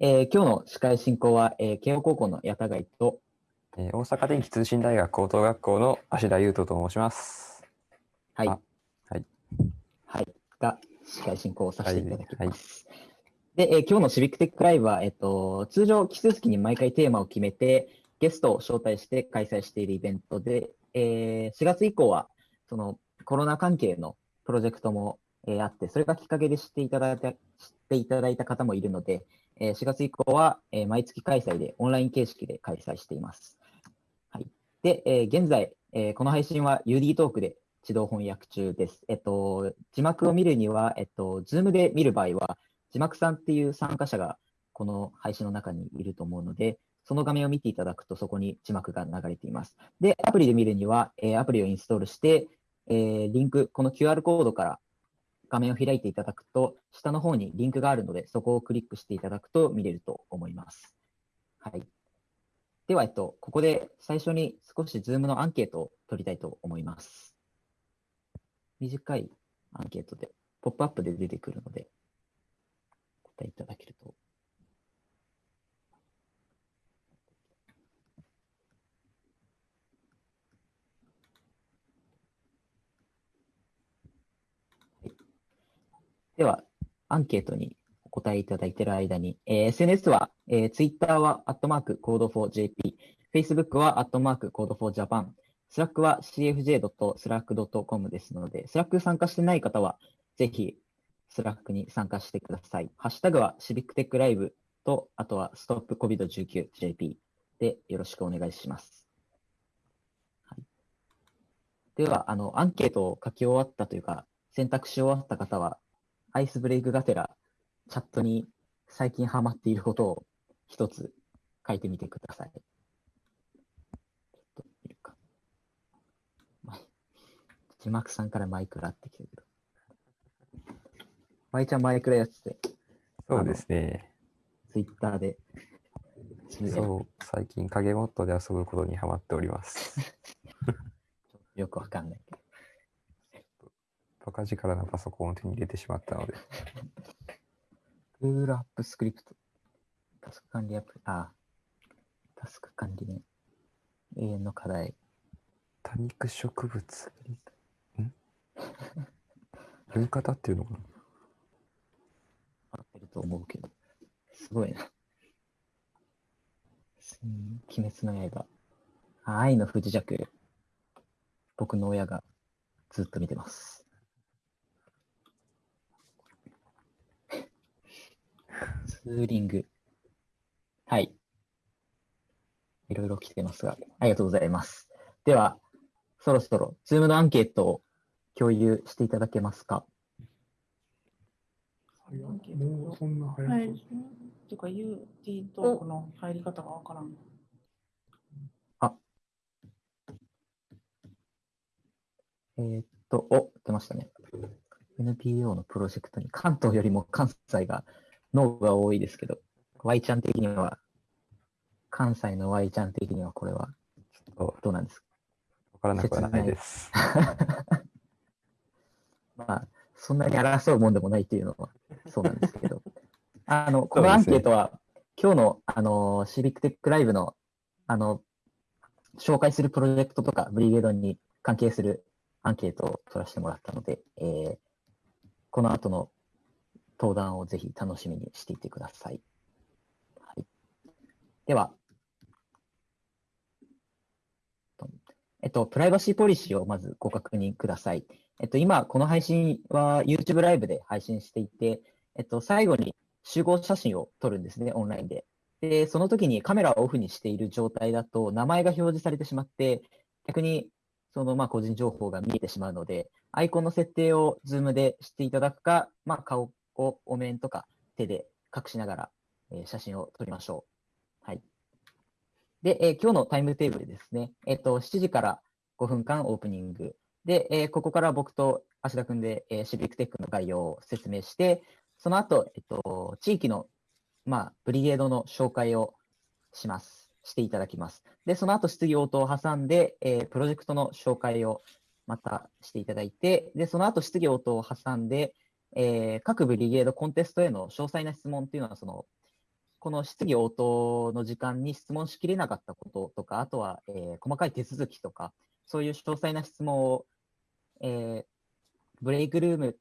えー今日の司会進行は、えー慶応高校の矢田貝と、えー大阪電気通信大学高等学校の芦田優斗と申します。はい、あはい。はい、が司会進行をさせていただきはいます。で、えー今日のシビックテックライブは、えっと、通常、奇数月に毎回テーマを決めて、ゲストを招待して開催しているイベントで、えー4月以降は、そのコロナ関係のプロジェクトも、えーあって、それがきっかけで知っていただいた知っていただいた方もいるので、えー4月以降は、えー毎月開催で、オンライン形式で開催しています。はい、で、えー現在、えーこの配信は UD トークで自動翻訳中です。えっと、字幕を見るには、えっと、Zoom で見る場合は、字幕さんっていう参加者がこの配信の中にいると思うので、その画面を見ていただくと、そこに字幕が流れています。で、アプリで見るには、えーアプリをインストールして、えーリンク、この QR コードから画面を開いていただくと、下の方にリンクがあるので、そこをクリックしていただくと見れると思います。はい。では、えっと、ここで最初に少し Zoom のアンケートを取りたいと思います。短いアンケートで、ポップアップで出てくるので、答えいただけると。では、アンケートにお答えいただいている間に、えー SNS は、えー、Twitter は、アットマーク、コード 4JP、Facebook は、アットマーク、コード 4Japan、Slack は cfj.slack.com ですので、Slack 参加してない方は、ぜひ、Slack に参加してください。ハッシュタグは、シビックテックライブと、あとは、ストップ COVID-19JP でよろしくお願いします。では、あの、アンケートを書き終わったというか、選択し終わった方は、アイスブレイクがてら、チャットに最近ハマっていることを一つ書いてみてください。ちょっと見るか。ま字幕さんからマイクラってきてるけど。マイちゃんマイクラやってて、そうですね。ツイッターで。そう、最近影モッドで遊ぶことにハマっております。よくわかんないけど。バカ力なパソコンを手に入れてしまったので、Google アップスクリプト。タスク管理アプリ。あ、タスク管理ね。永遠の課題。多肉植物。ん？読み方っていうのかな？合ってると思うけど。すごいな。うん鬼滅の刃。あ愛の不時着。僕の親がずっと見てます。ツーリング。はい。いろいろ来てますが、ありがとうございます。では、そろそろ、ズームのアンケートを共有していただけますか？もうそんな早はい。い。てか、UT トークの入り方がわからん。えーっと、お、出ましたね。NPO のプロジェクトに関東よりも関西が脳が多いですけど、Y ちゃん的には、関西の Y ちゃん的にはこれはちょっどうなんですか？とわからなくはない。です。まあ、そんなに争うもんでもないっていうのはそうなんですけど、あの、このアンケートは、今日の、あの、シビックテックライブの、あの、紹介するプロジェクトとか、ブリゲードに関係するアンケートを取らせてもらったので、えーこの後の登壇をぜひ楽しみにしていてください。はい、では、えっと、プライバシーポリシーをまずご確認ください。えっと、今、この配信は YouTube ライブで配信していて、えっと、最後に集合写真を撮るんですね、オンラインで。で、その時にカメラをオフにしている状態だと、名前が表示されてしまって、逆に、その、まあ、個人情報が見えてしまうので、アイコンの設定を Zoom でしていただくか、まあ、顔をお面とか手で隠しながら、えー写真を撮りましょう。はい。で、えー今日のタイムテーブルですね。えっ、と、7時から5分間オープニング。で、えーここから僕と芦田くんで、えーシビックテックの概要を説明して、その後、えっと、地域の、まあ、ブリゲードの紹介をします。していただきます。で、その後質疑応答を挟んで、えープロジェクトの紹介をまたしていただいて、で、その後質疑応答を挟んで、えー各ブリゲードコンテストへの詳細な質問っていうのは、その、この質疑応答の時間に質問しきれなかったこととか、あとは、えー細かい手続きとか、そういう詳細な質問を、えーブレイクルーム、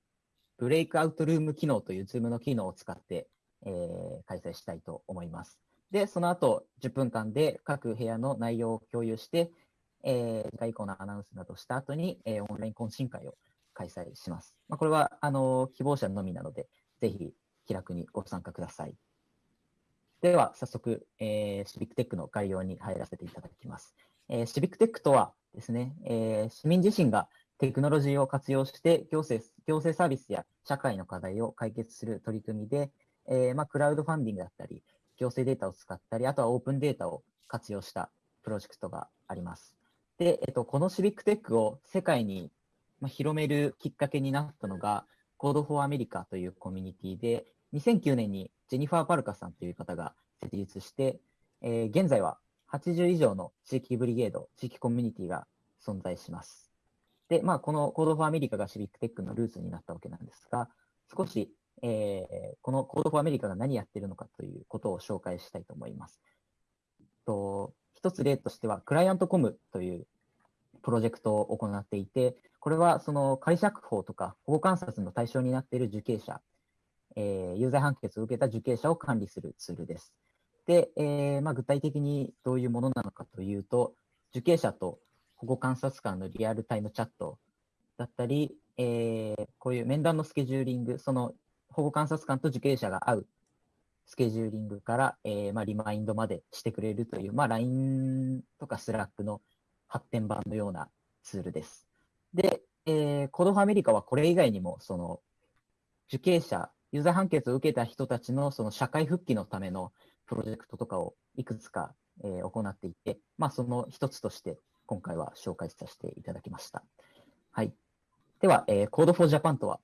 ブレイクアウトルーム機能という Zoom の機能を使って、えー開催したいと思います。で、その後、10分間で各部屋の内容を共有して、えー次回以降のアナウンスなどした後に、えーオンライン懇親会を開催します。まあ、これは、あの希望者のみなので、ぜひ気楽にご参加ください。では、早速、えーシビックテックの概要に入らせていただきます。えーシビックテックとはですね、えー市民自身がテクノロジーを活用して行政行政サービスや社会の課題を解決する取り組みで、えーまあ、クラウドファンディングだったり、行政データを使ったり、あとはオープンデータを活用したプロジェクトがあります。で、えっと、このシビックテックを世界にまあ広めるきっかけになったのが、Code for America というコミュニティで、2009年にジェニファー・パルカさんという方が設立して、えー現在は80以上の地域ブリゲード、地域コミュニティが存在します。で、まあ、この Code for America がシビックテックのルーツになったわけなんですが、少し、えーこの Code for America が何やってるのかということを紹介したいと思います。と一つ例としては、クライアントコムというプロジェクトを行っていて、これはその仮釈放とか保護観察の対象になっている受刑者、えー有罪判決を受けた受刑者を管理するツールです。で、えーまあ、具体的にどういうものなのかというと、受刑者と保護観察官のリアルタイムチャットだったり、えーこういう面談のスケジューリング、その保護観察官と受刑者が会うスケジューリングから、えーまあ、リマインドまでしてくれるという、まあ、LINE とか Slack の発展版のようなツールです。で、えー、コードファミリカはこれ以外にも、その受刑者、有罪判決を受けた人たちのその社会復帰のためのプロジェクトとかをいくつか、えー行っていて、まあ、その一つとして今回は紹介させていただきました。はい。では、えー、Code for Japan とは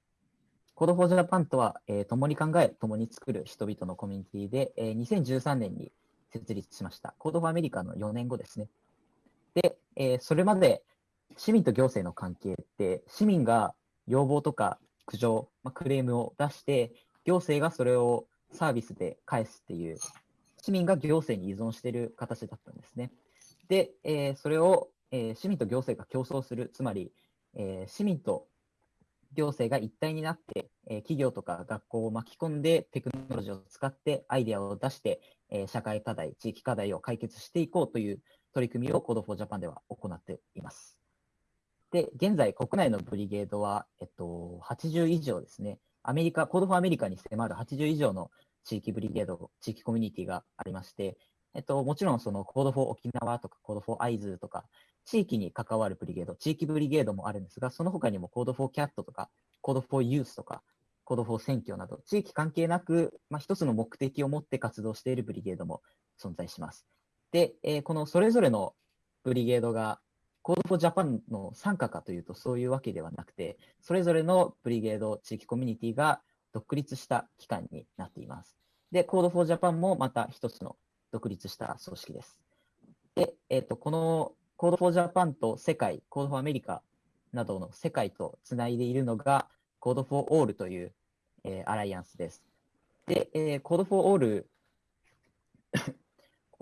？Code for Japan とは、えー共に考え、共に作る人々のコミュニティで、えー2013年に設立しました。Code for America の4年後ですね。で、えーそれまで市民と行政の関係って、市民が要望とか苦情、まあ、クレームを出して、行政がそれをサービスで返すっていう、市民が行政に依存している形だったんですね。で、えーそれを、えー市民と行政が競争する、つまり、えー市民と行政が一体になって、えー企業とか学校を巻き込んでテクノロジーを使ってアイデアを出して、えー社会課題、地域課題を解決していこうという取り組みを Code for Japan では行っています。で、現在国内のブリゲードは、えっと、80以上ですね。アメリカ、Code for America に迫る80以上の地域ブリゲード、地域コミュニティがありまして、えっと、もちろんその Code for 沖縄とか Code for 会津とか、地域に関わるブリゲード、地域ブリゲードもあるんですが、その他にも Code for CAT とか、Code for Youth とか、Code for 選挙など、地域関係なく、まあ、一つの目的を持って活動しているブリゲードも存在します。で、えーこのそれぞれのブリゲードが Code for Japan の参加かというとそういうわけではなくて、それぞれのブリゲード地域コミュニティが独立した機関になっています。で、Code for Japan もまた一つの独立した組織です。で、えっ、と、この Code for Japan と世界、Code for America などの世界とつないでいるのが Code for All という、えーアライアンスです。で、えー Code for All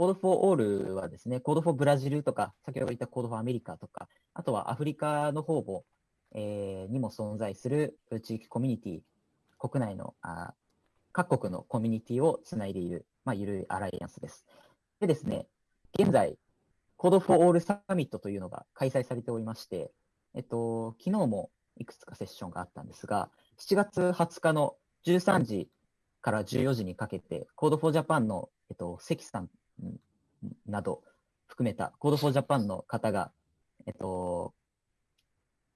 Code for All はですね、Code for ブラジルとか、先ほど言った Code for アメリカとか、あとはアフリカの方も、えーにも存在する地域コミュニティ、国内のあ各国のコミュニティをつないでいる、まあ、ゆるいアライアンスです。でですね、現在、Code for All サミットというのが開催されておりまして、えっと、昨日もいくつかセッションがあったんですが、7月20日の13時から14時にかけて、Code for Japan の、えっと、関さんなど含めた Code for Japan の方が、えっと、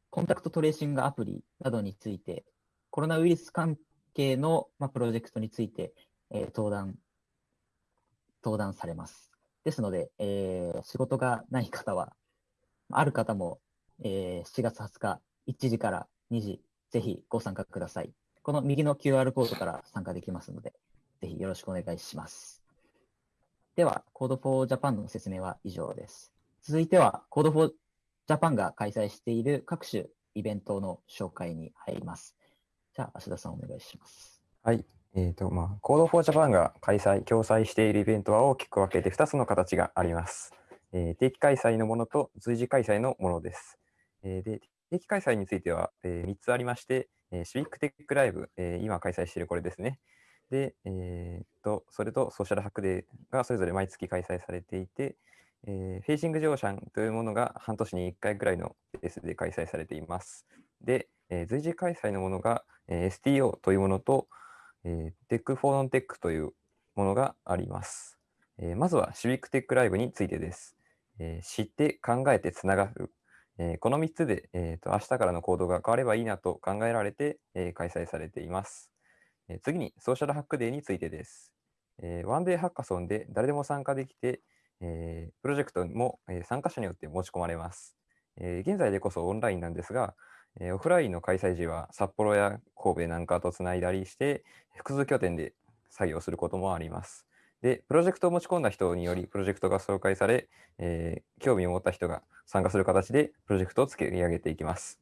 コンタクトトレーシングアプリなどについて、コロナウイルス関係の、まあ、プロジェクトについて、えー登壇、登壇されます。ですので、えー仕事がない方は、ある方も、えー7月20日1時から2時、ぜひご参加ください。この右の QR コードから参加できますので、ぜひよろしくお願いします。では、Code for Japan の説明は以上です。続いては、Code for Japan が開催している各種イベントの紹介に入ります。じゃあ、芦田さんお願いします。はい。えーとまあ、Code for Japan が開催、共催しているイベントは大きく分けて2つの形があります。えー定期開催のものと随時開催のものです。えーで定期開催については、え3つありまして、えーシビックテックライブ、えー今開催しているこれですね。で、えーと、それとソーシャルハックデーがそれぞれ毎月開催されていて、えーフェイシングジョーシャンというものが半年に1回くらいのペースで開催されています。で、えー随時開催のものが、えー STO というものと、えー、 Tech for Non-Tech というものがあります。えーまずは Civic Tech Live についてです。えー知って考えてつながる。えーこの3つで、えーと明日からの行動が変わればいいなと考えられて、えー開催されています。え次に Social Hack Day についてです。えーワンデーハッカソンで誰でも参加できて、えプロジェクトも、え参加者によって持ち込まれます。え現在でこそオンラインなんですが、えオフラインの開催時は札幌や神戸なんかとつないだりして、複数拠点で作業することもあります。で、プロジェクトを持ち込んだ人により、プロジェクトが紹介され、えー興味を持った人が参加する形で、プロジェクトを作り上げていきます。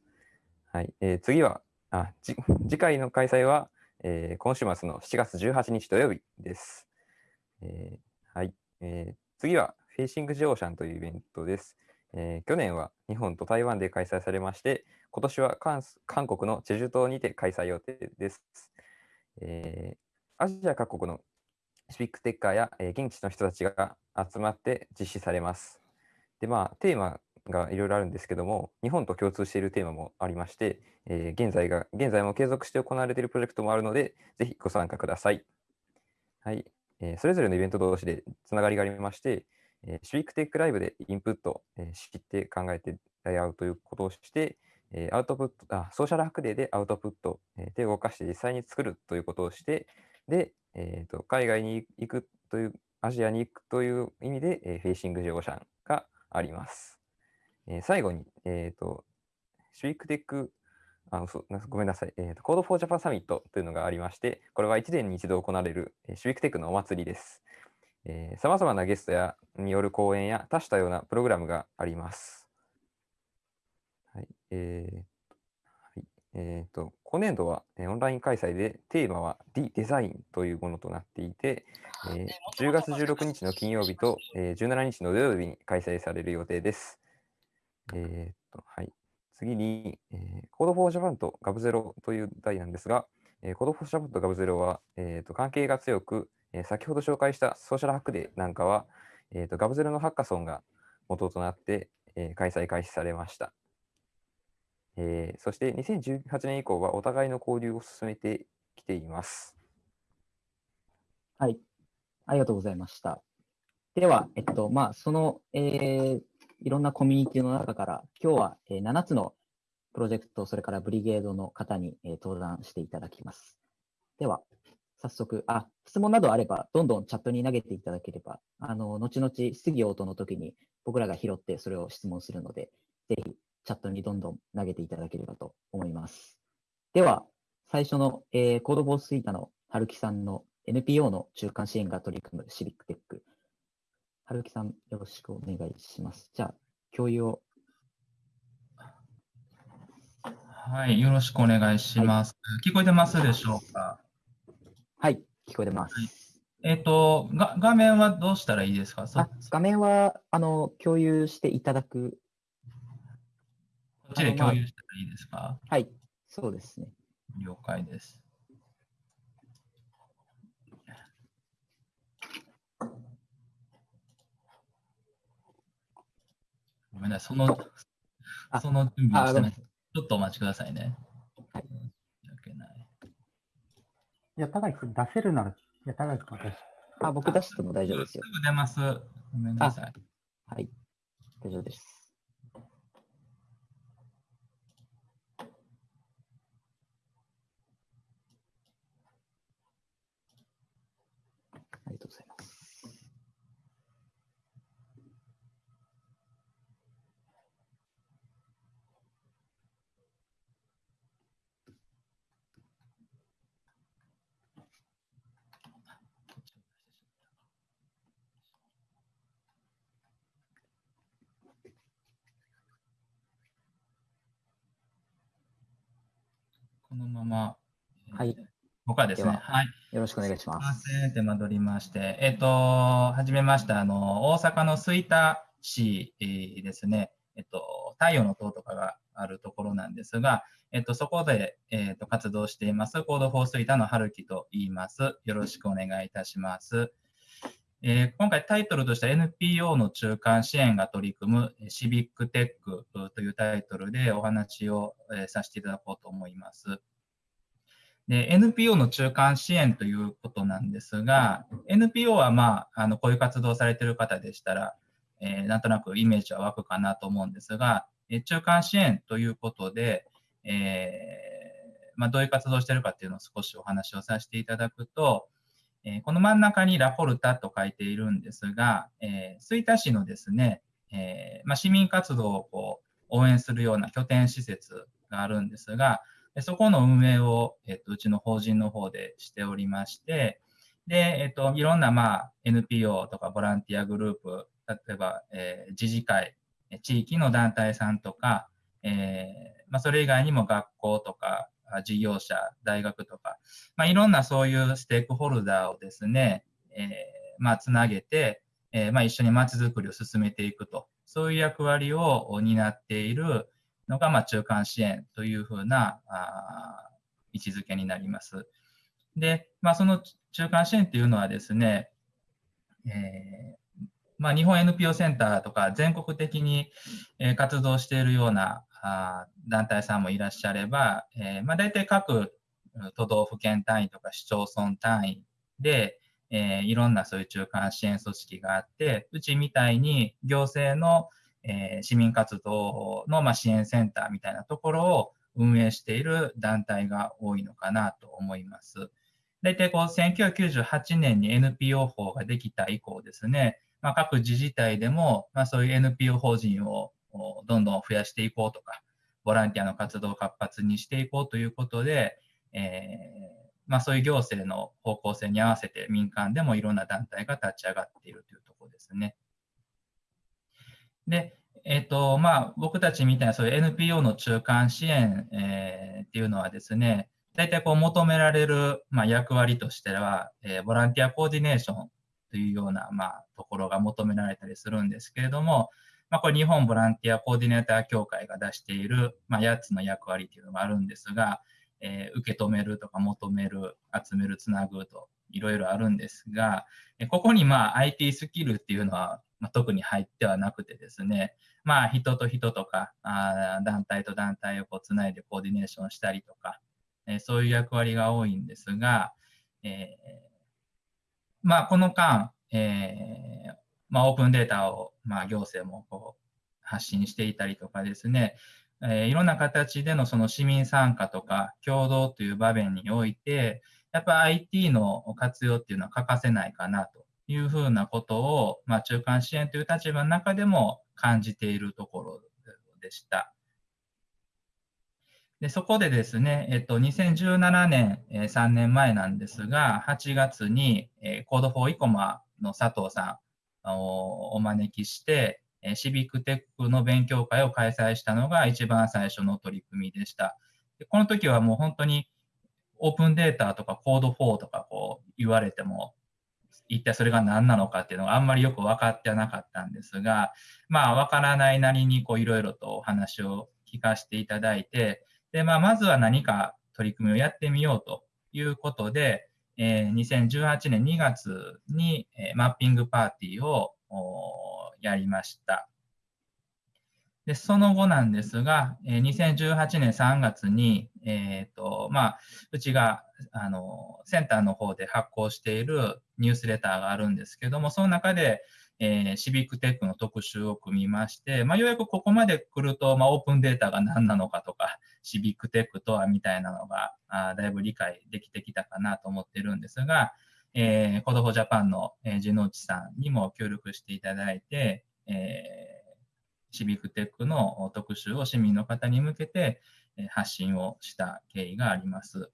はい、えー次は、あ次回の開催は、えー今週末の7月18日土曜日です。えーはい、えー次は、フェイシングジオーシャンというイベントです。えー去年は日本と台湾で開催されまして、今年は韓国のチェジュ島にて開催予定です。えーアジア各国のシビックテッカーや、えー現地の人たちが集まって実施されます。で、まあ、テーマがいろいろあるんですけども、日本と共通しているテーマもありまして、えー現在が現在も継続して行われているプロジェクトもあるので、ぜひご参加ください。はい、えーそれぞれのイベント同士でつながりがありまして、えー Civic Tech Live でインプット、えー知って考えてライアウトということをして、えーアウトプットあ、 Social Hack Day でアウトプット、えーで動かして実際に作るということをして、で、えーと海外に行くという、アジアに行くという意味で、えー Facing the Ocean があります。えー最後に、えーと、シビックテック、あ嘘なごめんなさい、えーと、 Code for Japan Summit というのがありまして、これは1年に一度行われる、えーシビックテックのお祭りです。さまざまなゲストやによる講演や多種多様なプログラムがあります。はい。えーはいえーと、今年度は、えーオンライン開催でテーマは The Design というものとなっていて、えー10月16日の金曜日と、えー17日の土曜日に開催される予定です。えーとはい、次に、えー、Code for Japan と Gab0 という題なんですが、えー、Code for Japan と Gab0 は、えーと関係が強く、えー先ほど紹介したソーシャルハックデーなんかは、えーと Gab0 のハッカソンが元となって、えー開催開始されました。えーそして2018年以降はお互いの交流を進めてきています。はい。ありがとうございました。では、えっと、まあ、その、えーいろんなコミュニティの中から、今日は、え7つのプロジェクト、それからブリゲードの方に、え登壇していただきます。では、早速、あ、質問などあれば、どんどんチャットに投げていただければ、あの、後々質疑応答の時に僕らが拾ってそれを質問するので、ぜひチャットにどんどん投げていただければと思います。では、最初の、えーコードボースイータの春樹さんの NPO の中間支援が取り組むシビックテック。春樹さん、よろしくお願いします。じゃあ、共有を。はい、よろしくお願いします。聞こえてますでしょうか？はい、聞こえてます。えっ、とが、画面はどうしたらいいですか？画面は、あの、共有していただく。こっちで共有したらいいですか？はい、そうですね。了解です。めんなさい、その、あその準備をあ、してない。ちょっとお待ちくださいね。はいい。いや、高木君出せるなら、いや、高木君出しあ、僕出しても大丈夫ですすよ。ぐ出ます。ごめんなさい。はい、大丈夫です。ありがとうございます。このまま、えーはい僕はですね、でははい。よろしくお願いしま。ますせん。手間取りまして。えっ、と、はじめまして、あの、大阪の吹田市えーですね、えっと、太陽の塔とかがあるところなんですが、えっと、そこで、えっと、活動しています、 Code for 吹田の春樹と言います。よろしくお願いいたします。えー今回タイトルとしては NPO の中間支援が取り組むえーシビックテックというタイトルでお話をえーさせていただこうと思います。で、NPO の中間支援ということなんですが、NPO はまあ、あの、こういう活動をされている方でしたら、えーなんとなくイメージは湧くかなと思うんですが、えー中間支援ということで、えーまあ、どういう活動をしているかっていうのを少しお話をさせていただくと、えーこの真ん中にラポルタと書いているんですが、えー吹田市のですね、えーまあ、市民活動をこう応援するような拠点施設があるんですが、そこの運営を、えっと、うちの法人の方でしておりまして、で、えっと、いろんな、まあ、NPO とかボランティアグループ、例えば、えー自治会、地域の団体さんとか、えーまあ、それ以外にも学校とか、事業者、大学とか、まあ、いろんなそういうステークホルダーをですね、えーまあ、つなげて、えーまあ、一緒にまちづくりを進めていくと、そういう役割を担っているのが、まあ、中間支援というふうなあ位置づけになります。で、まあ、その中間支援というのはですね、えーまあ、日本 NPO センターとか全国的に、活動しているようなあ団体さんもいらっしゃれば、えーまあ、大体各都道府県単位とか市町村単位で、えーいろんなそういう中間支援組織があって、うちみたいに行政の、えー市民活動の、まあ、支援センターみたいなところを運営している団体が多いのかなと思います。大体こう1998年に NPO 法ができた以降ですね、まあ、各自治体でも、まあ、そういう NPO 法人をどんどん増やしていこうとか、ボランティアの活動を活発にしていこうということで、えーまあ、そういう行政の方向性に合わせて民間でもいろんな団体が立ち上がっているというところですね。で、えっ、と、まあ、僕たちみたいなそういう NPO の中間支援、えーっていうのはですね、大体こう求められる、まあ、役割としては、えーボランティアコーディネーションというような、まあ、ところが求められたりするんですけれども、まあ、これ日本ボランティアコーディネーター協会が出している、まあ、8つの役割というのがあるんですが、えー受け止めるとか求める、集める、つなぐといろいろあるんですが、ここにまあ IT スキルっていうのは、まあ、特に入ってはなくてですね、まあ人と人とかあ団体と団体をこうつないでコーディネーションしたりとか、えーそういう役割が多いんですが、えーまあこの間、えーまあ、オープンデータを、まあ、行政もこう発信していたりとかですね、えーいろんな形でのその市民参加とか協働という場面において、やっぱ IT の活用っていうのは欠かせないかなというふうなことを、まあ、中間支援という立場の中でも感じているところでした。でそこでですね、えっと、2017年、えー3年前なんですが、8月に、えー、 Code for Ikoma の佐藤さんをお招きして、えーシビックテックの勉強会を開催したのが一番最初の取り組みでした。でこの時はもう本当にオープンデータとかコード4とかこう言われても、一体それが何なのかっていうのがあんまりよく分かってはなかったんですが、まあ分からないなりにこういろいろとお話を聞かせていただいて、で、まあまずは何か取り組みをやってみようということで、えー2018年2月に、えーマッピングパーティーをーやりました。で、その後なんですが、えー2018年3月に、えっ、と、まあ、うちが、あの、センターの方で発行しているニュースレターがあるんですけども、その中で、えーシビックテックの特集を組みまして、まあ、ようやくここまで来ると、まあ、オープンデータが何なのかとか、シビックテックとはみたいなのが、あだいぶ理解できてきたかなと思ってるんですが、えー、コドフォージャパンの、えー、地之内さんにも協力していただいて、えーシビックテックの特集を市民の方に向けて発信をした経緯があります。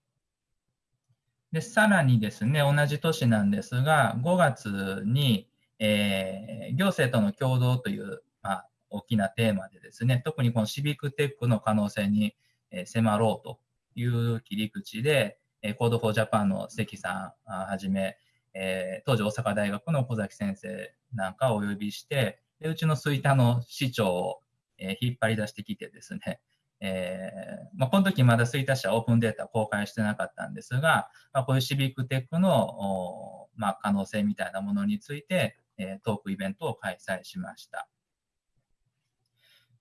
で、さらにですね、同じ年なんですが、5月に、えー行政との共同という、まあ、大きなテーマでですね、特にこのシビックテックの可能性に、え迫ろうという切り口で、えー、Code for Japan の関さんはじめ、えー、当時大阪大学の小崎先生なんかをお呼びして、でうちの吹田の市長を、えー、引っ張り出してきてですね、えーまあ、この時まだ吹田市はオープンデータ公開してなかったんですが、まあ、こういうシビックテックの、まあ、可能性みたいなものについて、えー、トークイベントを開催しました。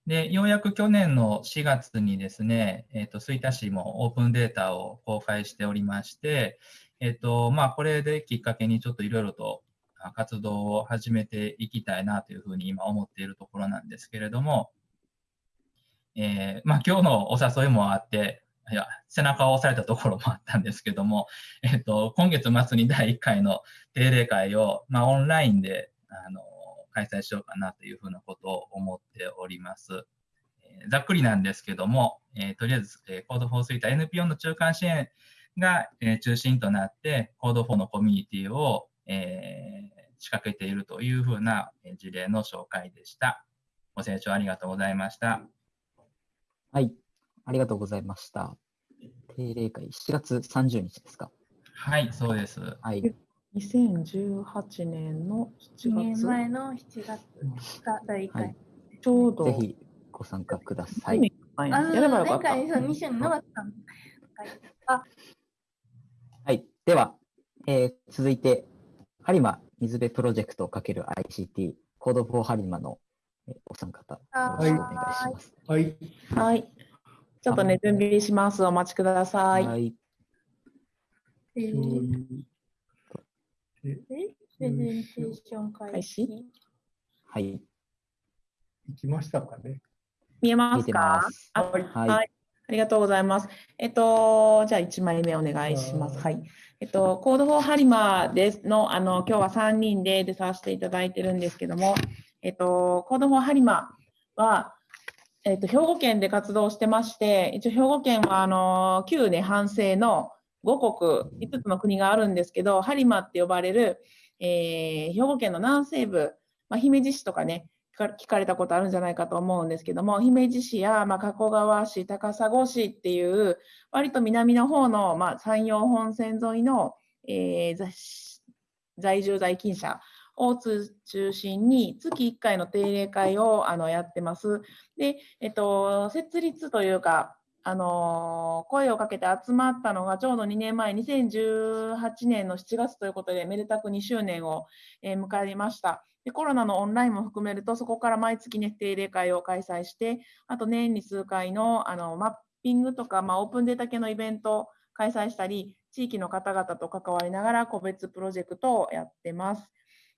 で、ようやく去年の4月にですね、え、ー、と、吹田市もオープンデータを公開しておりまして、えっ、ー、と、まあ、これできっかけにちょっといろいろと活動を始めていきたいなというふうに今思っているところなんですけれども、えー、まあ、今日のお誘いもあって、いや背中を押されたところもあったんですけども、えっと、今月末に第1回の定例会を、まあ、オンラインであの開催しようかなというふうなことを思っております。えー、ざっくりなんですけども、えー、とりあえず、えー、Code for Suite NPO の中間支援が、え、中心となって、Code for のコミュニティを、えー、仕掛けているというふうな事例の紹介でした。ご清聴ありがとうございました。はい、ありがとうございました。定例会7月30日ですか？はい、そうです。はい。2018年の7月。年前の7月が第1回、はい。ちょうど。ぜひご参加ください。あやればよかった。前回2週になかったあはい、では、えー、続いて、ハリマ水辺プロジェクト×る ICT、コードフォーハリマのお三方、よろしくお願いします。はい。はい。ちょっとね、準備します。お待ちください。はい。えー、えプレゼンテーション開始はい。行きましたかね。見えますか？はい、はい。ありがとうございます。えっと、じゃあ1枚目お願いします。はい。えっと、 Code for Harima ですの、あの、今日は3人で出させていただいてるんですけども、えっと、 Code for Harima は、えっと、兵庫県で活動してまして、一応兵庫県は、あの、旧ね、藩政の5国、5つの国があるんですけど、ハリマーって呼ばれる、えー、兵庫県の南西部、まあ、姫路市とかね、聞かれたことあるんじゃないかと思うんですけども、姫路市や、まあ、加古川市、高砂市っていう、割と南の方の、まあ、山陽本線沿いの、えー、在住在勤者を中心に月1回の定例会をあのやってます。で、えっと、設立というか、あの声をかけて集まったのがちょうど2年前、2018年の7月ということで、めでたく2周年を、え、迎えました。でコロナのオンラインも含めると、そこから毎月ね、定例会を開催して、あと年に数回のあのマッピングとか、まあ、オープンデータ系のイベントを開催したり、地域の方々と関わりながら個別プロジェクトをやってます。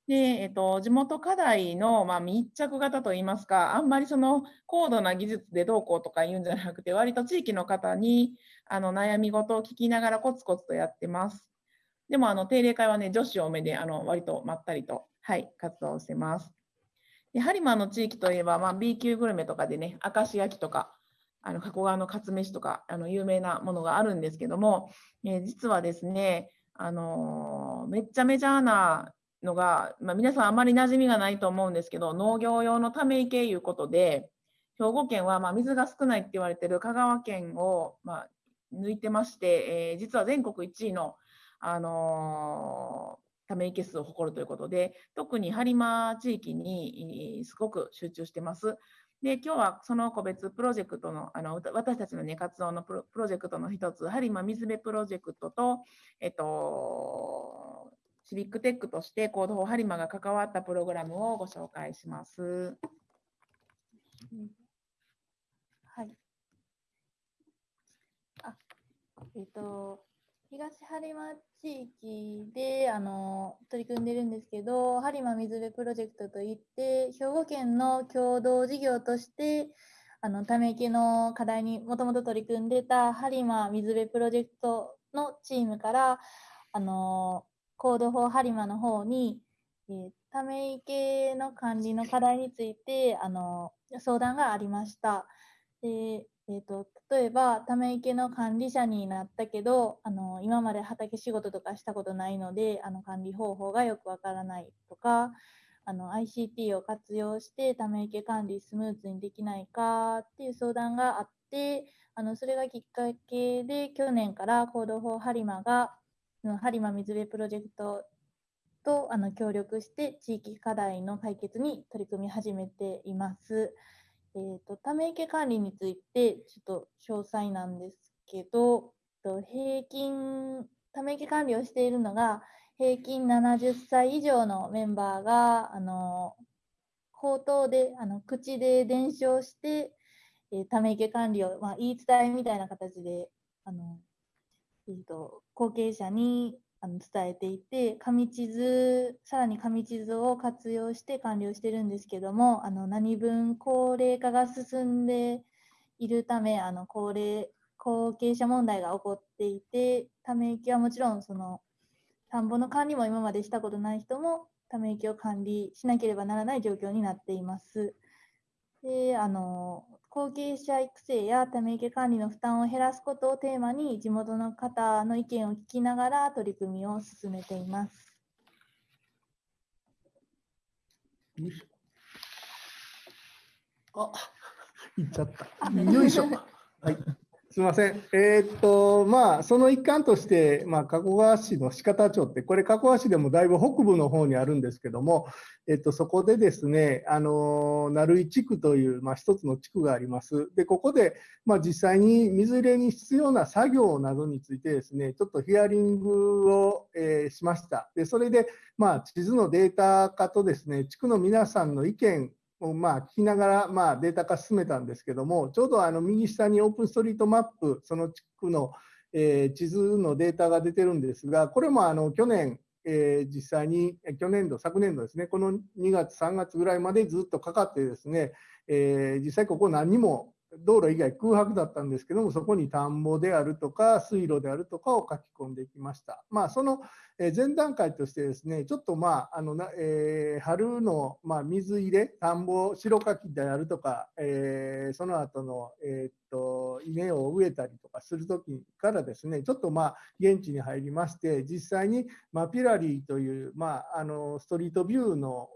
で、えっと、地元課題の、まあ、密着型といいますか、あんまりその高度な技術でどうこうとか言うんじゃなくて、割と地域の方にあの悩み事を聞きながらコツコツとやってます。でも、あの定例会はね、女子多めで、あの割とまったりと、はい、活動してます。でハリマンの地域といえば、まあ、B 級グルメとかでね、明石焼きとか、あの加古川のカツ飯とか、あの有名なものがあるんですけども、えー、実はですね、あのー、めっちゃメジャーなのが、まあ、皆さんあまり馴染みがないと思うんですけど、農業用のため池いうことで、兵庫県はま水が少ないって言われてる香川県をま抜いてまして、えー、実は全国1位の、あの、ため池数を誇るということで、特に播磨地域にすごく集中してます。で今日はその個別プロジェクトのあの私たちの、ね、活動のプロジェクトの一つ、播磨水辺プロジェクトと、えっと、シビックテックとしてコードフォーハリマが関わったプログラムをご紹介します。はい。あ、えっ、と、東播磨地域であの取り組んでるんですけど、播磨水辺プロジェクトといって、兵庫県の共同事業として、あのため池の課題にもともと取り組んでた播磨水辺プロジェクトのチームからあのコードフォーハリマの方に、えー、ため池の管理の課題についてあの相談がありました。でえーと、例えば、ため池の管理者になったけどあの、今まで畑仕事とかしたことないので、あの管理方法がよくわからないとか、あの ICT を活用してため池管理スムーズにできないかっていう相談があってあのそれがきっかけで去年からコードフォーハリマがハリマ水辺プロジェクトとあの協力して地域課題の解決に取り組み始めています。えーと、ため池管理についてちょっと詳細なんですけど、と平均、ため池管理をしているのが平均70歳以上のメンバーが、あの口頭で、あの口で伝承して、えー、ため池管理を、まあ、言い伝えみたいな形で、あのえーと、後継者にあの伝えていて、紙地図、さらに紙地図を活用して管理をしてるんですけども、あの何分高齢化が進んでいるため、あの高齢後継者問題が起こっていて、ため池はもちろんその田んぼの管理も今までしたことない人もため池を管理しなければならない状況になっています。であの後継者育成やため池管理の負担を減らすことをテーマに地元の方の意見を聞きながら取り組みを進めています。あ、行っちゃった。よいしょ。はい。すみません。えー、っと、まあ、その一環として、まあ、加古川市の四方町って、これ、加古川市でもだいぶ北部の方にあるんですけども、えっと、そこでですね、あの、鳴井地区という、まあ、一つの地区があります。で、ここで、まあ、実際に水入れに必要な作業などについてですね、ちょっとヒアリングを、えー、しました。で、それで、まあ、地図のデータ化とですね、地区の皆さんの意見をまあ聞きながらまあデータ化進めたんですけども、ちょうどあの右下にオープンストリートマップ、その地区の、えー、地図のデータが出てるんですが、これもあの去年、えー、実際に去年度、昨年度ですね、この2月、3月ぐらいまでずっとかかってですね、えー、実際ここ何にも道路以外空白だったんですけども、そこに田んぼであるとか、水路であるとかを書き込んできました。まあ、その前段階としてですね、ちょっとまあ、あのえー、春のまあ水入れ、田んぼ、白柿であるとか、えー、その後の、えー、っと稲を植えたりとかするときからですね、ちょっとまあ現地に入りまして、実際にマピラリーという、まあ、あのストリートビューの